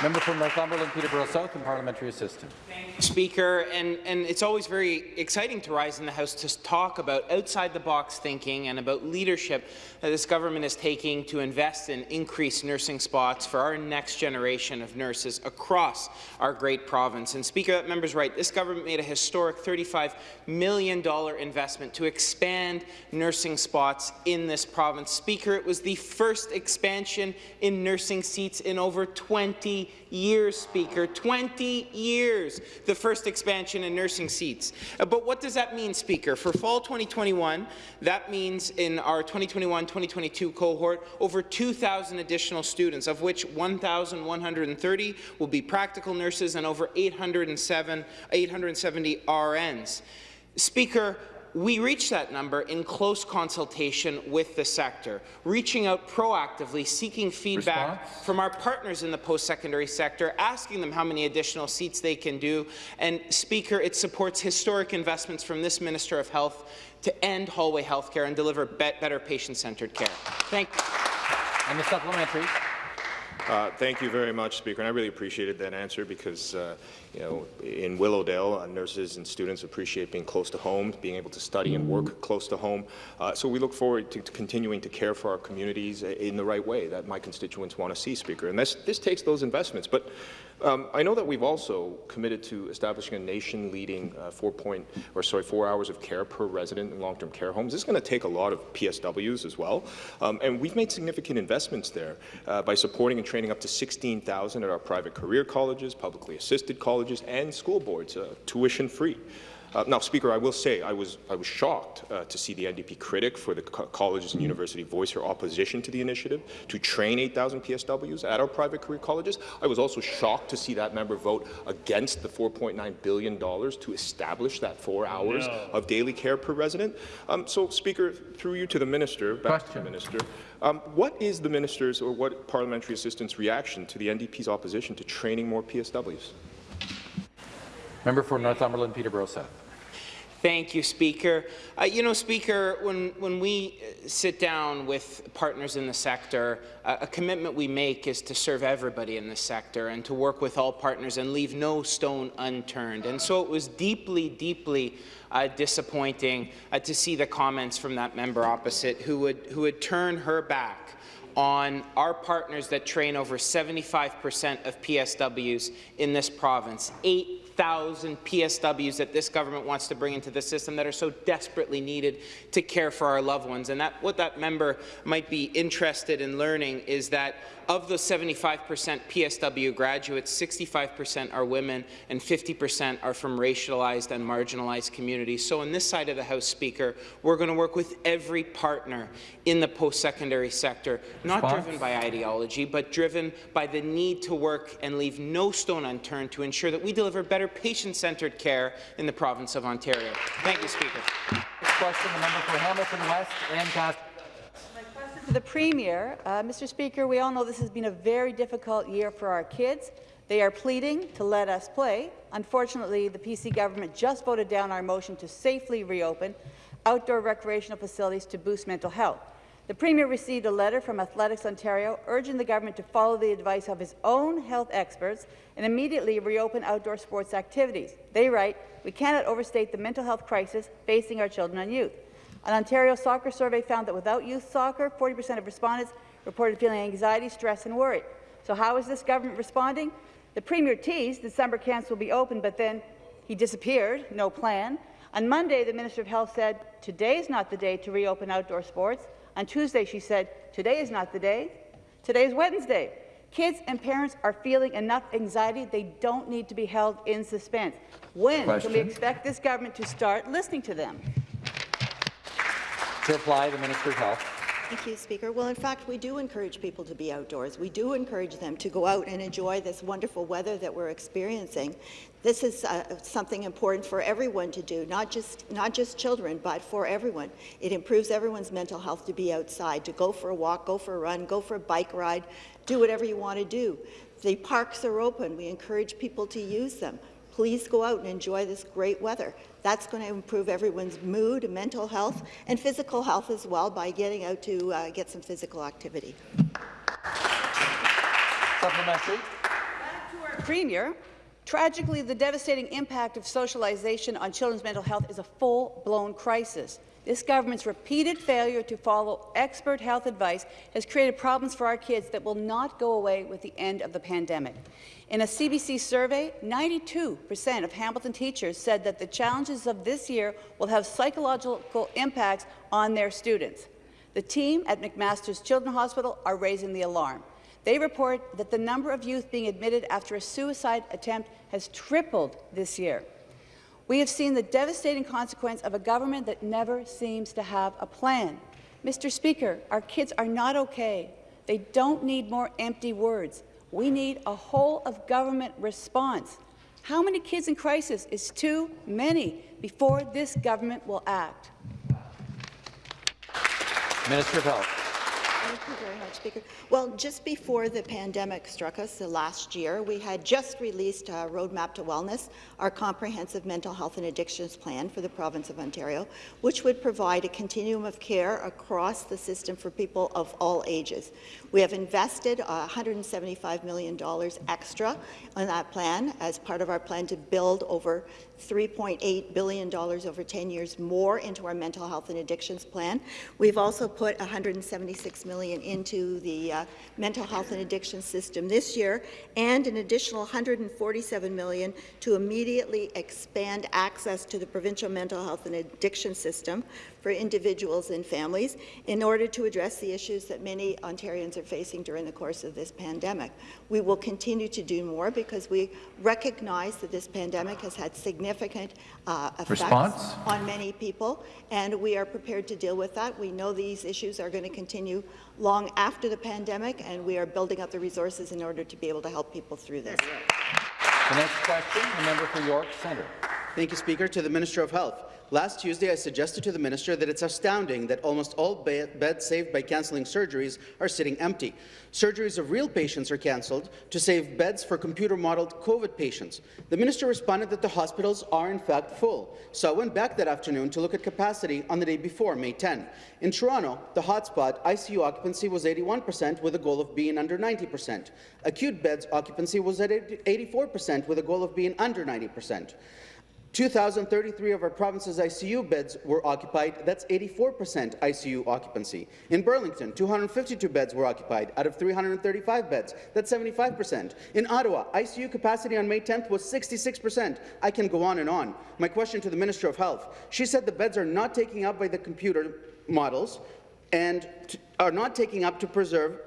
Member from Northumberland, Peterborough South, and Parliamentary Assistant. Speaker, and, and it's always very exciting to rise in the House to talk about outside-the-box thinking and about leadership that this government is taking to invest in increased nursing spots for our next generation of nurses across our great province. And Speaker, that member's right. This government made a historic $35 million investment to expand nursing spots in this province. Speaker, it was the first expansion in nursing seats in over 20 years, Speaker. 20 years, the first expansion in nursing seats. Uh, but what does that mean, Speaker? For fall 2021, that means in our 2021-2022 cohort, over 2,000 additional students, of which 1,130 will be practical nurses and over 807, 870 RNs. Speaker, we reached that number in close consultation with the sector, reaching out proactively, seeking feedback Response? from our partners in the post-secondary sector, asking them how many additional seats they can do. And, Speaker, it supports historic investments from this Minister of Health to end hallway health care and deliver be better patient-centred care. Thank you. And the supplementary. Uh, thank you very much, Speaker, and I really appreciated that answer because, uh, you know, in Willowdale, uh, nurses and students appreciate being close to home, being able to study and work close to home. Uh, so we look forward to, to, continuing to care for our communities in the right way that my constituents want to see, Speaker. And this, this takes those investments. But um, I know that we've also committed to establishing a nation-leading uh, four point, or sorry, four hours of care per resident in long-term care homes. This is going to take a lot of PSWs as well, um, and we've made significant investments there uh, by supporting and training up to 16,000 at our private career colleges, publicly assisted colleges, and school boards, uh, tuition-free. Uh, now, Speaker, I will say I was, I was shocked uh, to see the NDP critic for the co colleges and university voice her opposition to the initiative to train 8,000 PSWs at our private career colleges. I was also shocked to see that member vote against the $4.9 billion to establish that four hours no. of daily care per resident. Um, so, Speaker, through you to the minister, back Question. to the minister, um, what is the minister's or what parliamentary assistant's reaction to the NDP's opposition to training more PSWs? Member for Northumberland, Peterborough South. Thank you, Speaker. Uh, you know, Speaker, when, when we uh, sit down with partners in the sector, uh, a commitment we make is to serve everybody in the sector and to work with all partners and leave no stone unturned. And so it was deeply, deeply uh, disappointing uh, to see the comments from that member opposite who would, who would turn her back on our partners that train over 75 percent of PSWs in this province. Eight 1,000 PSWs that this government wants to bring into the system that are so desperately needed to care for our loved ones. And that, what that member might be interested in learning is that of the 75% PSW graduates, 65% are women and 50% are from racialized and marginalized communities. So on this side of the House, Speaker, we're going to work with every partner in the post-secondary sector, not Response? driven by ideology, but driven by the need to work and leave no stone unturned to ensure that we deliver better patient-centred care in the province of Ontario. Thank you, Speaker. Next question, the member for Hamilton West Ancaster to the Premier. Uh, Mr. Speaker, we all know this has been a very difficult year for our kids. They are pleading to let us play. Unfortunately, the PC government just voted down our motion to safely reopen outdoor recreational facilities to boost mental health. The Premier received a letter from Athletics Ontario urging the government to follow the advice of his own health experts and immediately reopen outdoor sports activities. They write, we cannot overstate the mental health crisis facing our children and youth. An Ontario soccer survey found that without youth soccer, 40% of respondents reported feeling anxiety, stress and worry. So how is this government responding? The Premier teased that summer camps will be open, but then he disappeared, no plan. On Monday, the Minister of Health said, today is not the day to reopen outdoor sports. On Tuesday, she said, today is not the day. Today is Wednesday. Kids and parents are feeling enough anxiety. They don't need to be held in suspense. When can we expect this government to start listening to them? To reply, the Minister of Health. Thank you, Speaker. Well, in fact, we do encourage people to be outdoors. We do encourage them to go out and enjoy this wonderful weather that we're experiencing. This is uh, something important for everyone to do, not just not just children, but for everyone. It improves everyone's mental health to be outside, to go for a walk, go for a run, go for a bike ride, do whatever you want to do. The parks are open. We encourage people to use them. Please go out and enjoy this great weather. That's going to improve everyone's mood, mental health, and physical health as well by getting out to uh, get some physical activity. Supplementary. Premier, tragically, the devastating impact of socialization on children's mental health is a full-blown crisis. This government's repeated failure to follow expert health advice has created problems for our kids that will not go away with the end of the pandemic. In a CBC survey, 92% of Hamilton teachers said that the challenges of this year will have psychological impacts on their students. The team at McMaster's Children's Hospital are raising the alarm. They report that the number of youth being admitted after a suicide attempt has tripled this year. We have seen the devastating consequence of a government that never seems to have a plan. Mr. Speaker, our kids are not okay. They don't need more empty words. We need a whole-of-government response. How many kids in crisis is too many before this government will act? Minister of Health. Thank you very much, Speaker. Well, just before the pandemic struck us the last year, we had just released a Roadmap to Wellness, our comprehensive mental health and addictions plan for the province of Ontario, which would provide a continuum of care across the system for people of all ages. We have invested uh, $175 million extra on that plan as part of our plan to build over $3.8 billion over 10 years more into our mental health and addictions plan. We've also put 176 million into the uh, mental health and addiction system this year and an additional 147 million to immediately expand access to the provincial mental health and addiction system for individuals and families in order to address the issues that many Ontarians are facing during the course of this pandemic. We will continue to do more because we recognize that this pandemic has had significant uh, effects Response? on many people, and we are prepared to deal with that. We know these issues are going to continue long after the pandemic, and we are building up the resources in order to be able to help people through this. The next question, the member for York Centre. Thank you, Speaker. To the Minister of Health. Last Tuesday, I suggested to the minister that it's astounding that almost all be beds saved by cancelling surgeries are sitting empty. Surgeries of real patients are cancelled to save beds for computer-modelled COVID patients. The minister responded that the hospitals are in fact full, so I went back that afternoon to look at capacity on the day before, May 10. In Toronto, the hotspot ICU occupancy was 81 percent with a goal of being under 90 percent. Acute beds occupancy was at 84 percent with a goal of being under 90 percent. 2,033 of our province's ICU beds were occupied. That's 84% ICU occupancy. In Burlington, 252 beds were occupied out of 335 beds. That's 75%. In Ottawa, ICU capacity on May 10th was 66%. I can go on and on. My question to the Minister of Health. She said the beds are not taking up by the computer models and are not taking up to preserve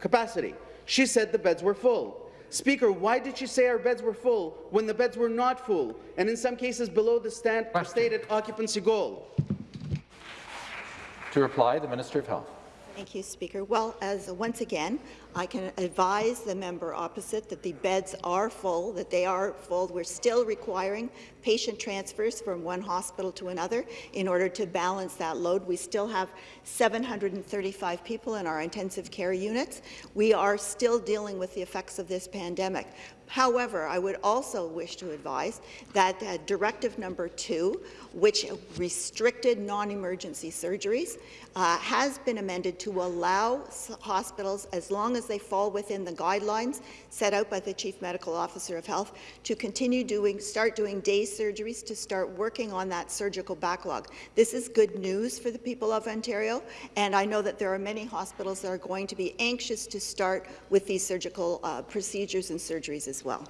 capacity. She said the beds were full. Speaker, why did she say our beds were full when the beds were not full, and in some cases below the stand stated occupancy goal? To reply, the Minister of Health. Thank you, Speaker. Well, as once again, I can advise the member opposite that the beds are full, that they are full. We're still requiring patient transfers from one hospital to another in order to balance that load. We still have 735 people in our intensive care units. We are still dealing with the effects of this pandemic. However, I would also wish to advise that uh, Directive Number 2, which restricted non-emergency surgeries, uh, has been amended to allow hospitals, as long as they fall within the guidelines set out by the Chief Medical Officer of Health, to continue doing, start doing day surgeries, to start working on that surgical backlog. This is good news for the people of Ontario, and I know that there are many hospitals that are going to be anxious to start with these surgical uh, procedures and surgeries as well.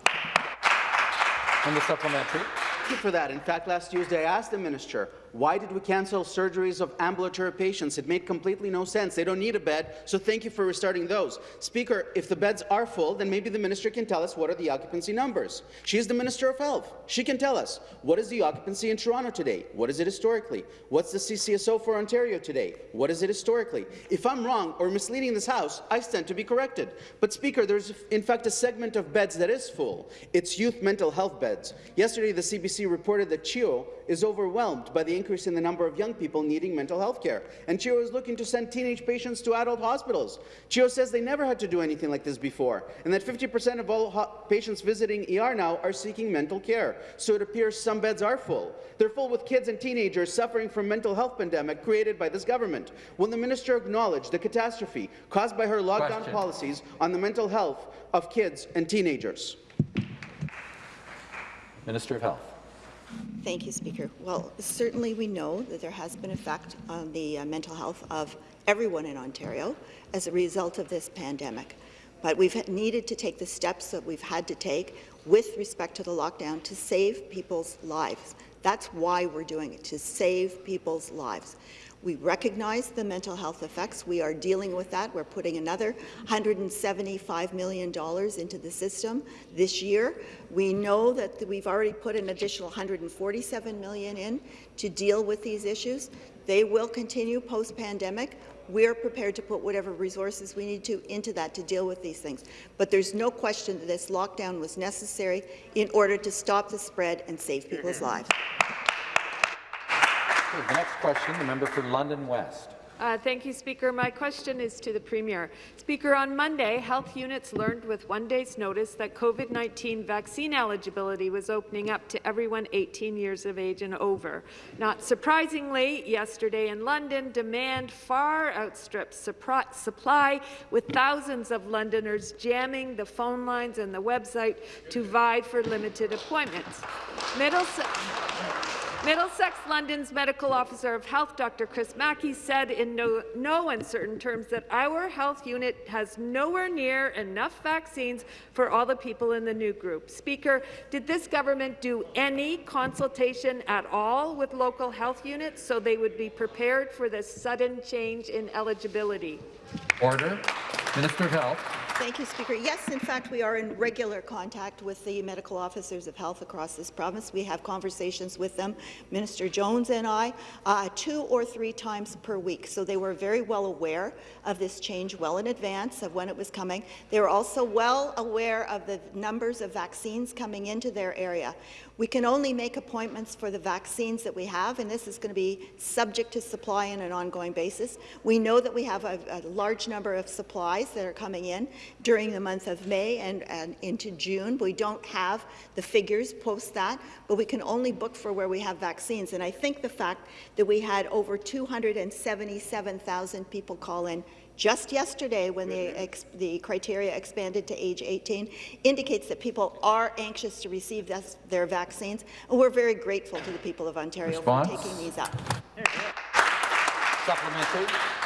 And the supplementary. Thank you for that. In fact, last Tuesday I asked the minister Why did we cancel surgeries of ambulatory patients? It made completely no sense. They don't need a bed, so thank you for restarting those. Speaker, if the beds are full, then maybe the minister can tell us what are the occupancy numbers. She is the Minister of Health. She can tell us what is the occupancy in Toronto today? What is it historically? What's the CCSO for Ontario today? What is it historically? If I'm wrong or misleading this House, I stand to be corrected. But Speaker, there's in fact a segment of beds that is full. It's youth mental health beds. Yesterday, the CBC reported that CHEO is overwhelmed by the increase in the number of young people needing mental health care. And CHEO is looking to send teenage patients to adult hospitals. CHEO says they never had to do anything like this before, and that 50% of all patients visiting ER now are seeking mental care. So it appears some beds are full. They're full with kids and teenagers suffering from mental health pandemic created by this government. Will the minister acknowledge the catastrophe caused by her lockdown Question. policies on the mental health of kids and teenagers? Minister of Health. Thank you, Speaker. Well, certainly we know that there has been effect on the uh, mental health of everyone in Ontario as a result of this pandemic. But we've needed to take the steps that we've had to take with respect to the lockdown to save people's lives. That's why we're doing it, to save people's lives. We recognize the mental health effects. We are dealing with that. We're putting another $175 million into the system this year. We know that we've already put an additional 147 million in to deal with these issues. They will continue post-pandemic. We're prepared to put whatever resources we need to into that to deal with these things. But there's no question that this lockdown was necessary in order to stop the spread and save people's mm-hmm. lives. The next question, the member for London West. Uh, thank you, Speaker. My question is to the Premier. Speaker, on Monday, health units learned with one day's notice that COVID-19 vaccine eligibility was opening up to everyone 18 years of age and over. Not surprisingly, yesterday in London, demand far outstripped supply, with thousands of Londoners jamming the phone lines and the website to vie for limited appointments. Middlesex Middlesex London's medical officer of health, Dr. Chris Mackie, said in no, no, uncertain terms that our health unit has nowhere near enough vaccines for all the people in the new group. Speaker, did this government do any consultation at all with local health units so they would be prepared for this sudden change in eligibility? Order. Minister of Health. Thank you, Speaker. Yes, in fact, we are in regular contact with the medical officers of health across this province. We have conversations with them, Minister Jones and I, uh, two or three times per week. So they were very well aware of this change well in advance of when it was coming. They were also well aware of the numbers of vaccines coming into their area. We can only make appointments for the vaccines that we have, and this is going to be subject to supply on an ongoing basis. We know that we have a, a large number of supplies that are coming in during the month of May and, and into June. We don't have the figures post that, but we can only book for where we have vaccines. And I think the fact that we had over 277,000 people call in just yesterday when the, the, criteria expanded to age 18 indicates that people are anxious to receive this, their vaccines, and we're very grateful to the people of Ontario Response? for taking these up. Supplementary.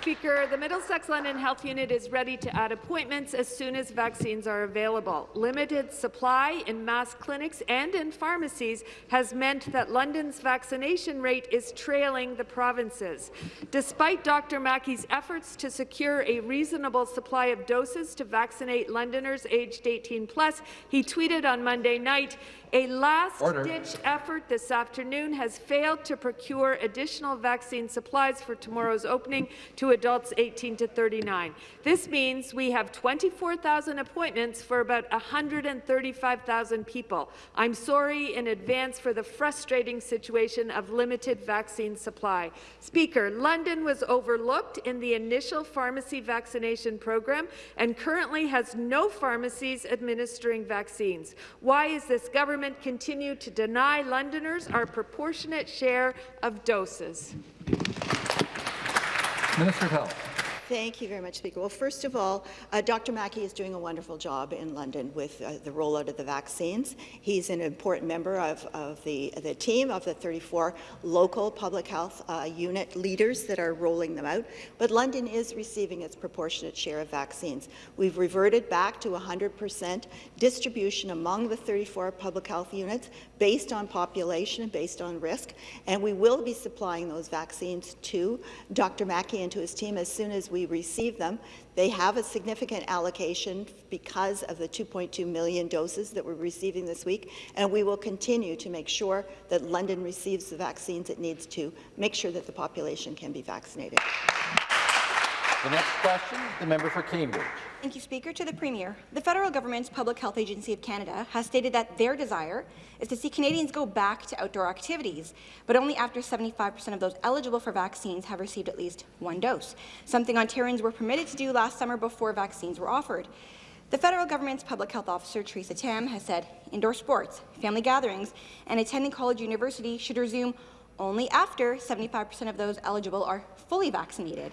Speaker, the Middlesex London Health Unit is ready to add appointments as soon as vaccines are available. Limited supply in mass clinics and in pharmacies has meant that London's vaccination rate is trailing the provinces. Despite Dr. Mackie's efforts to secure a reasonable supply of doses to vaccinate Londoners aged 18 plus, he tweeted on Monday night, a last-ditch effort this afternoon has failed to procure additional vaccine supplies for tomorrow's opening to adults 18 to 39. This means we have 24,000 appointments for about 135,000 people. I'm sorry in advance for the frustrating situation of limited vaccine supply. Speaker, London was overlooked in the initial pharmacy vaccination program and currently has no pharmacies administering vaccines. Why is this government continue to deny Londoners our proportionate share of doses? Minister of Health. Thank you very much, Speaker. Well, first of all, uh, Dr. Mackie is doing a wonderful job in London with uh, the rollout of the vaccines. He's an important member of, of the, the team of the 34 local public health uh, unit leaders that are rolling them out. But London is receiving its proportionate share of vaccines. We've reverted back to 100% distribution among the 34 public health units based on population and based on risk, and we will be supplying those vaccines to Dr. Mackie and to his team as soon as we receive them. They have a significant allocation because of the 2.2 million doses that we're receiving this week, and we will continue to make sure that London receives the vaccines it needs to make sure that the population can be vaccinated. The next question, the member for Cambridge. Thank you, Speaker. To the Premier, the federal government's Public Health Agency of Canada has stated that their desire is to see Canadians go back to outdoor activities, but only after 75% of those eligible for vaccines have received at least one dose, something Ontarians were permitted to do last summer before vaccines were offered. The federal government's public health officer, Theresa Tam, has said indoor sports, family gatherings, and attending college university should resume only after 75% of those eligible are fully vaccinated.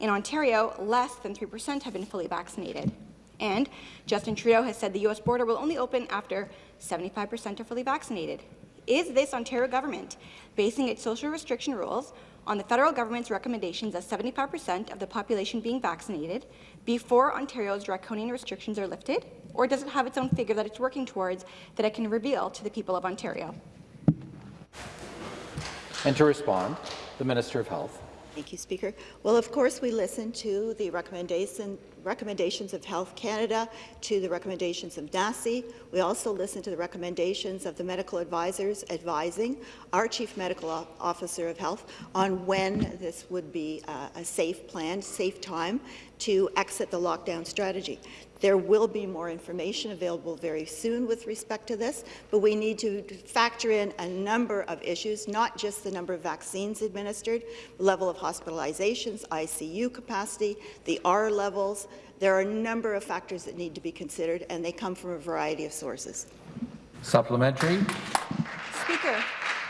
In Ontario, less than 3% have been fully vaccinated. And Justin Trudeau has said the U.S. border will only open after 75% are fully vaccinated. Is this Ontario government basing its social restriction rules on the federal government's recommendations of 75% of the population being vaccinated before Ontario's draconian restrictions are lifted? Or does it have its own figure that it's working towards that it can reveal to the people of Ontario? And to respond, the Minister of Health. Thank you, Speaker. Well, of course, we listen to the recommendation, recommendations of Health Canada, to the recommendations of NACI. We also listen to the recommendations of the medical advisors advising our Chief Medical Officer of Health on when this would be uh, a safe plan, safe time to exit the lockdown strategy. There will be more information available very soon with respect to this, but we need to factor in a number of issues, not just the number of vaccines administered, level of hospitalizations, ICU capacity, the R levels. There are a number of factors that need to be considered, and they come from a variety of sources. Supplementary. Speaker,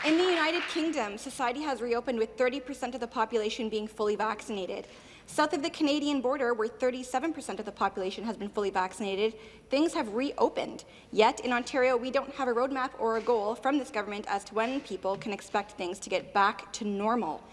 in the United Kingdom, society has reopened with 30% of the population being fully vaccinated. South of the Canadian border, where 37% of the population has been fully vaccinated, things have reopened. Yet in Ontario, we don't have a roadmap or a goal from this government as to when people can expect things to get back to normal.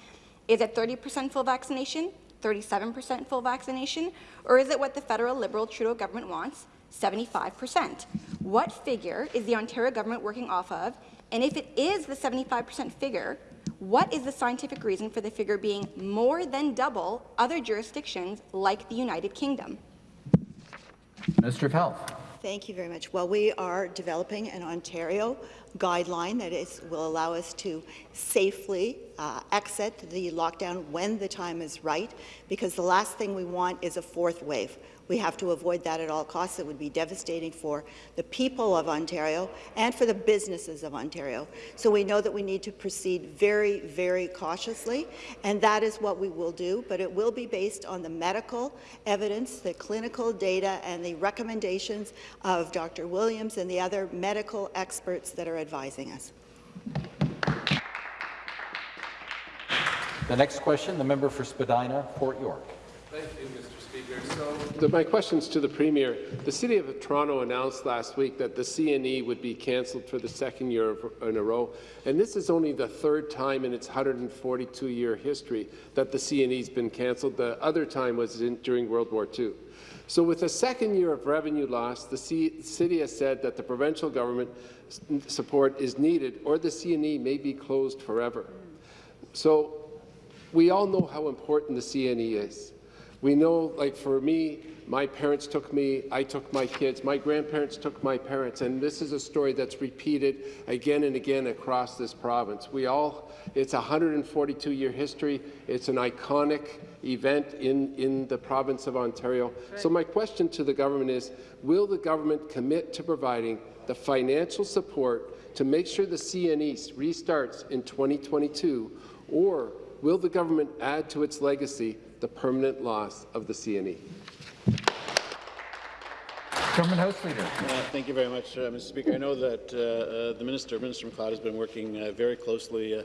Is it 30% full vaccination, 37% full vaccination, or is it what the federal Liberal Trudeau government wants, 75%? What figure is the Ontario government working off of? And if it is the 75% figure, what is the scientific reason for the figure being more than double other jurisdictions like the United Kingdom? Minister of Health. Thank you very much. Well, we are developing an Ontario guideline that is, will allow us to safely uh, exit the lockdown when the time is right, because the last thing we want is a fourth wave. We have to avoid that at all costs. It would be devastating for the people of Ontario and for the businesses of Ontario. So we know that we need to proceed very, very cautiously, and that is what we will do, but it will be based on the medical evidence, the clinical data, and the recommendations of Dr. Williams and the other medical experts that are advising us. The next question, the member for Spadina, Fort York. Thank you, Mr. Speaker. So, the, my questions to the Premier. The City of Toronto announced last week that the CNE would be cancelled for the second year in a row, and this is only the third time in its 142-year history that the CNE has been cancelled. The other time was in, during World War II. So with a second year of revenue loss, the C city has said that the provincial government support is needed or the CNE may be closed forever. So we all know how important the CNE is. We know, like for me, my parents took me, I took my kids, my grandparents took my parents, and this is a story that's repeated again and again across this province. We all, it's a 142-year history. It's an iconic event in, in the province of Ontario. Right. So my question to the government is, will the government commit to providing the financial support to make sure the CNE restarts in 2022, or will the government add to its legacy the permanent loss of the CNE. Government House Leader. Uh, thank you very much, uh, Mr. Speaker. I know that uh, uh the Minister, Minister MacLeod, has been working uh, very closely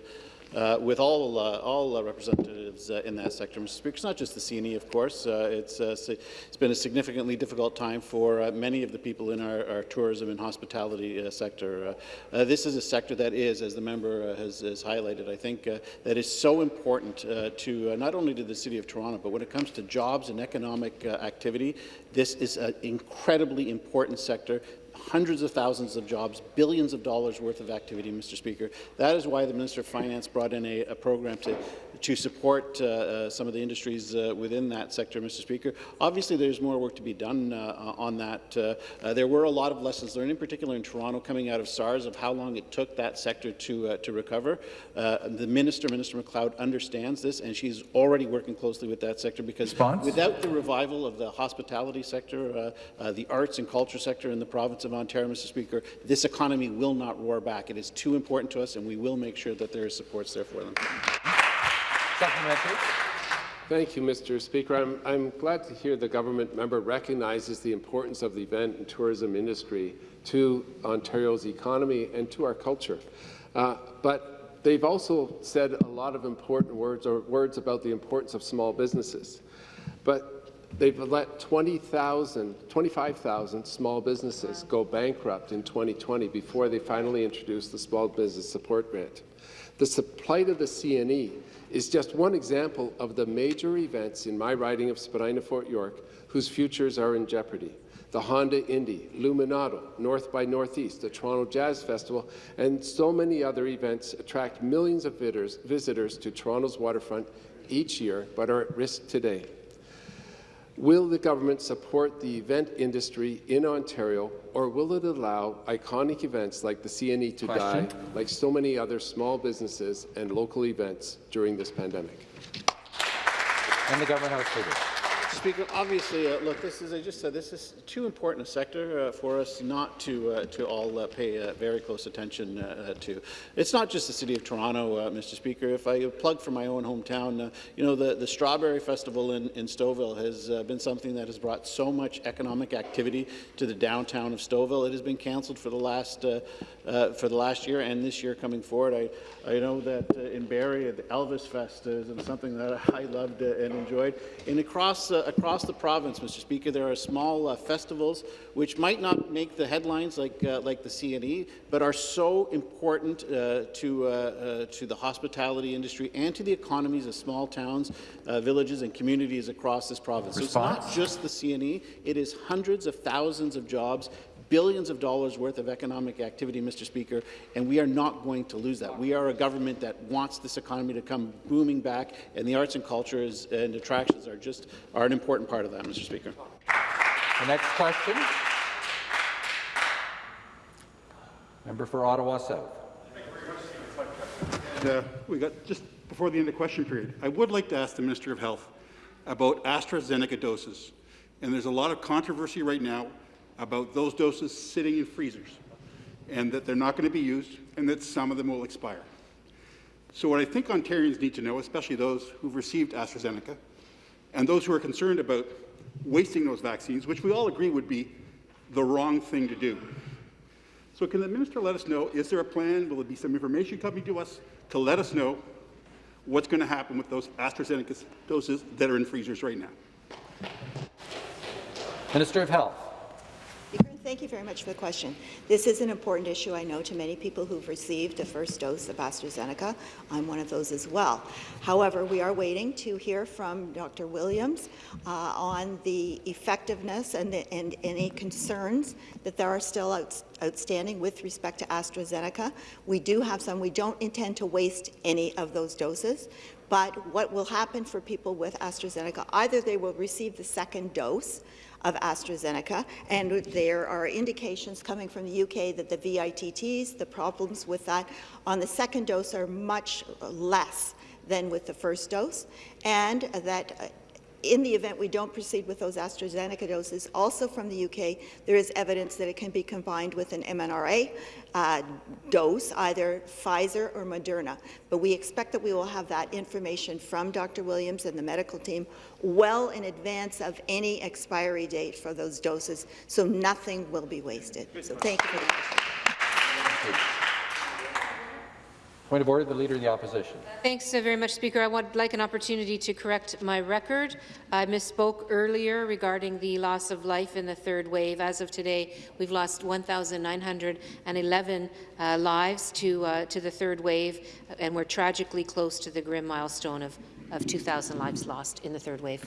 uh, with all uh, all uh, representatives uh, in that sector, Mr. Speaker. It's not just the CNE, of course. Uh, it's it's been a significantly difficult time for many of the people in our, our tourism and hospitality sector. This is a sector that is, as the member has, has, highlighted, I think that is so important to not only to the City of Toronto, but when it comes to jobs and economic activity, this is an incredibly important sector hundreds of thousands of jobs, billions of dollars worth of activity, Mr. Speaker. That is why the Minister of Finance brought in a, a program to to support uh, uh, some of the industries uh, within that sector, Mr. Speaker. Obviously, there's more work to be done uh, uh, on that. Uh, there were a lot of lessons learned, in particular in Toronto, coming out of SARS, of how long it took that sector to, to recover. the Minister, Minister MacLeod, understands this, and she's already working closely with that sector because Response? without the revival of the hospitality sector, the arts and culture sector in the province of Ontario, Mr. Speaker, this economy will not roar back. It is too important to us, and we will make sure that there is supports there for them. Supplementary. Thank you, Mr. Speaker. I'm, I'm glad to hear the government member recognizes the importance of the event and tourism industry to Ontario's economy and to our culture. Uh, but they've also said a lot of important words or words about the importance of small businesses. But they've let 20,000, 25,000 small businesses go bankrupt in 2020 before they finally introduced the Small Business Support Grant. The plight of the CNE is just one example of the major events in my riding of Spadina Fort York whose futures are in jeopardy. The Honda Indy, Luminato, North by Northeast, the Toronto Jazz Festival, and so many other events attract millions of visitors, visitors to Toronto's waterfront each year, but are at risk today. Will the government support the event industry in Ontario, or will it allow iconic events like the CNE to Question. die, like so many other small businesses and local events during this pandemic? And the government House Leader. Speaker, obviously, uh, look, this is, I just said, this is too important a sector uh, for us not to, uh, to all uh, pay uh, very close attention uh, to. It's not just the City of Toronto, Mr. Speaker. If I plug for my own hometown, you know, the, the Strawberry Festival in, in Stouffville has been something that has brought so much economic activity to the downtown of Stouffville. It has been cancelled for the last for the last year and this year coming forward. I, I know that in Barrie, the Elvis Fest is something that I loved and enjoyed. And across uh, across the province, Mr. Speaker, there are small uh, festivals which might not make the headlines like uh, like the CNE, but are so important uh, to uh, uh, to the hospitality industry and to the economies of small towns, villages, and communities across this province. So it's not just the CNE; it is hundreds of thousands of jobs billions of dollars worth of economic activity, Mr. Speaker, and we are not going to lose that. We are a government that wants this economy to come booming back, and the arts and cultures and attractions are just are an important part of that, Mr. Speaker. The next question. Member for Ottawa South. Uh, we got just before the end of question period. I would like to ask the Minister of Health about AstraZeneca doses. And there's a lot of controversy right now about those doses sitting in freezers and that they're not going to be used and that some of them will expire. So what I think Ontarians need to know, especially those who've received AstraZeneca and those who are concerned about wasting those vaccines, which we all agree would be the wrong thing to do. So can the minister let us know, is there a plan, will there be some information coming to us to let us know what's going to happen with those AstraZeneca doses that are in freezers right now? Minister of Health. Thank you very much for the question. This is an important issue, I know, to many people who've received a first dose of AstraZeneca. I'm one of those as well. However, we are waiting to hear from Dr. Williams uh, on the effectiveness and, the, and, any concerns that there are still out, outstanding with respect to AstraZeneca. We do have some. We don't intend to waste any of those doses. But what will happen for people with AstraZeneca, either they will receive the second dose, of AstraZeneca, and there are indications coming from the UK that the VITTs, the problems with that on the second dose are much less than with the first dose, and that in the event we don't proceed with those AstraZeneca doses, also from the UK, there is evidence that it can be combined with an mRNA uh, dose, either Pfizer or Moderna. But we expect that we will have that information from Dr. Williams and the medical team well in advance of any expiry date for those doses, so nothing will be wasted. So thank you for the question. Point of order, the Leader of the Opposition. Thanks very much, Speaker. I would like an opportunity to correct my record. I misspoke earlier regarding the loss of life in the third wave. As of today, we've lost 1,911 uh, lives to, uh, to the third wave, and we're tragically close to the grim milestone of, of 2,000 lives lost in the third wave.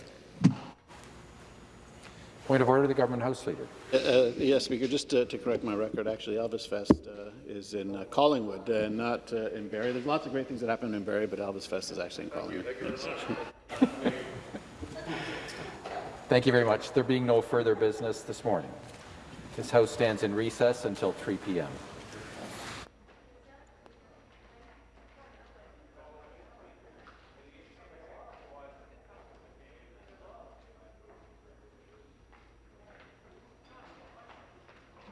Point of order, the Government House Leader. Uh, uh, yes, Speaker, just to, to correct my record, actually, Elvis Fest uh, is in uh, Collingwood and not uh, in Barrie. There's lots of great things that happen in Barrie, but Elvis Fest is actually in Collingwood. Thank you very much. There being no further business this morning, this House stands in recess until 3 p.m.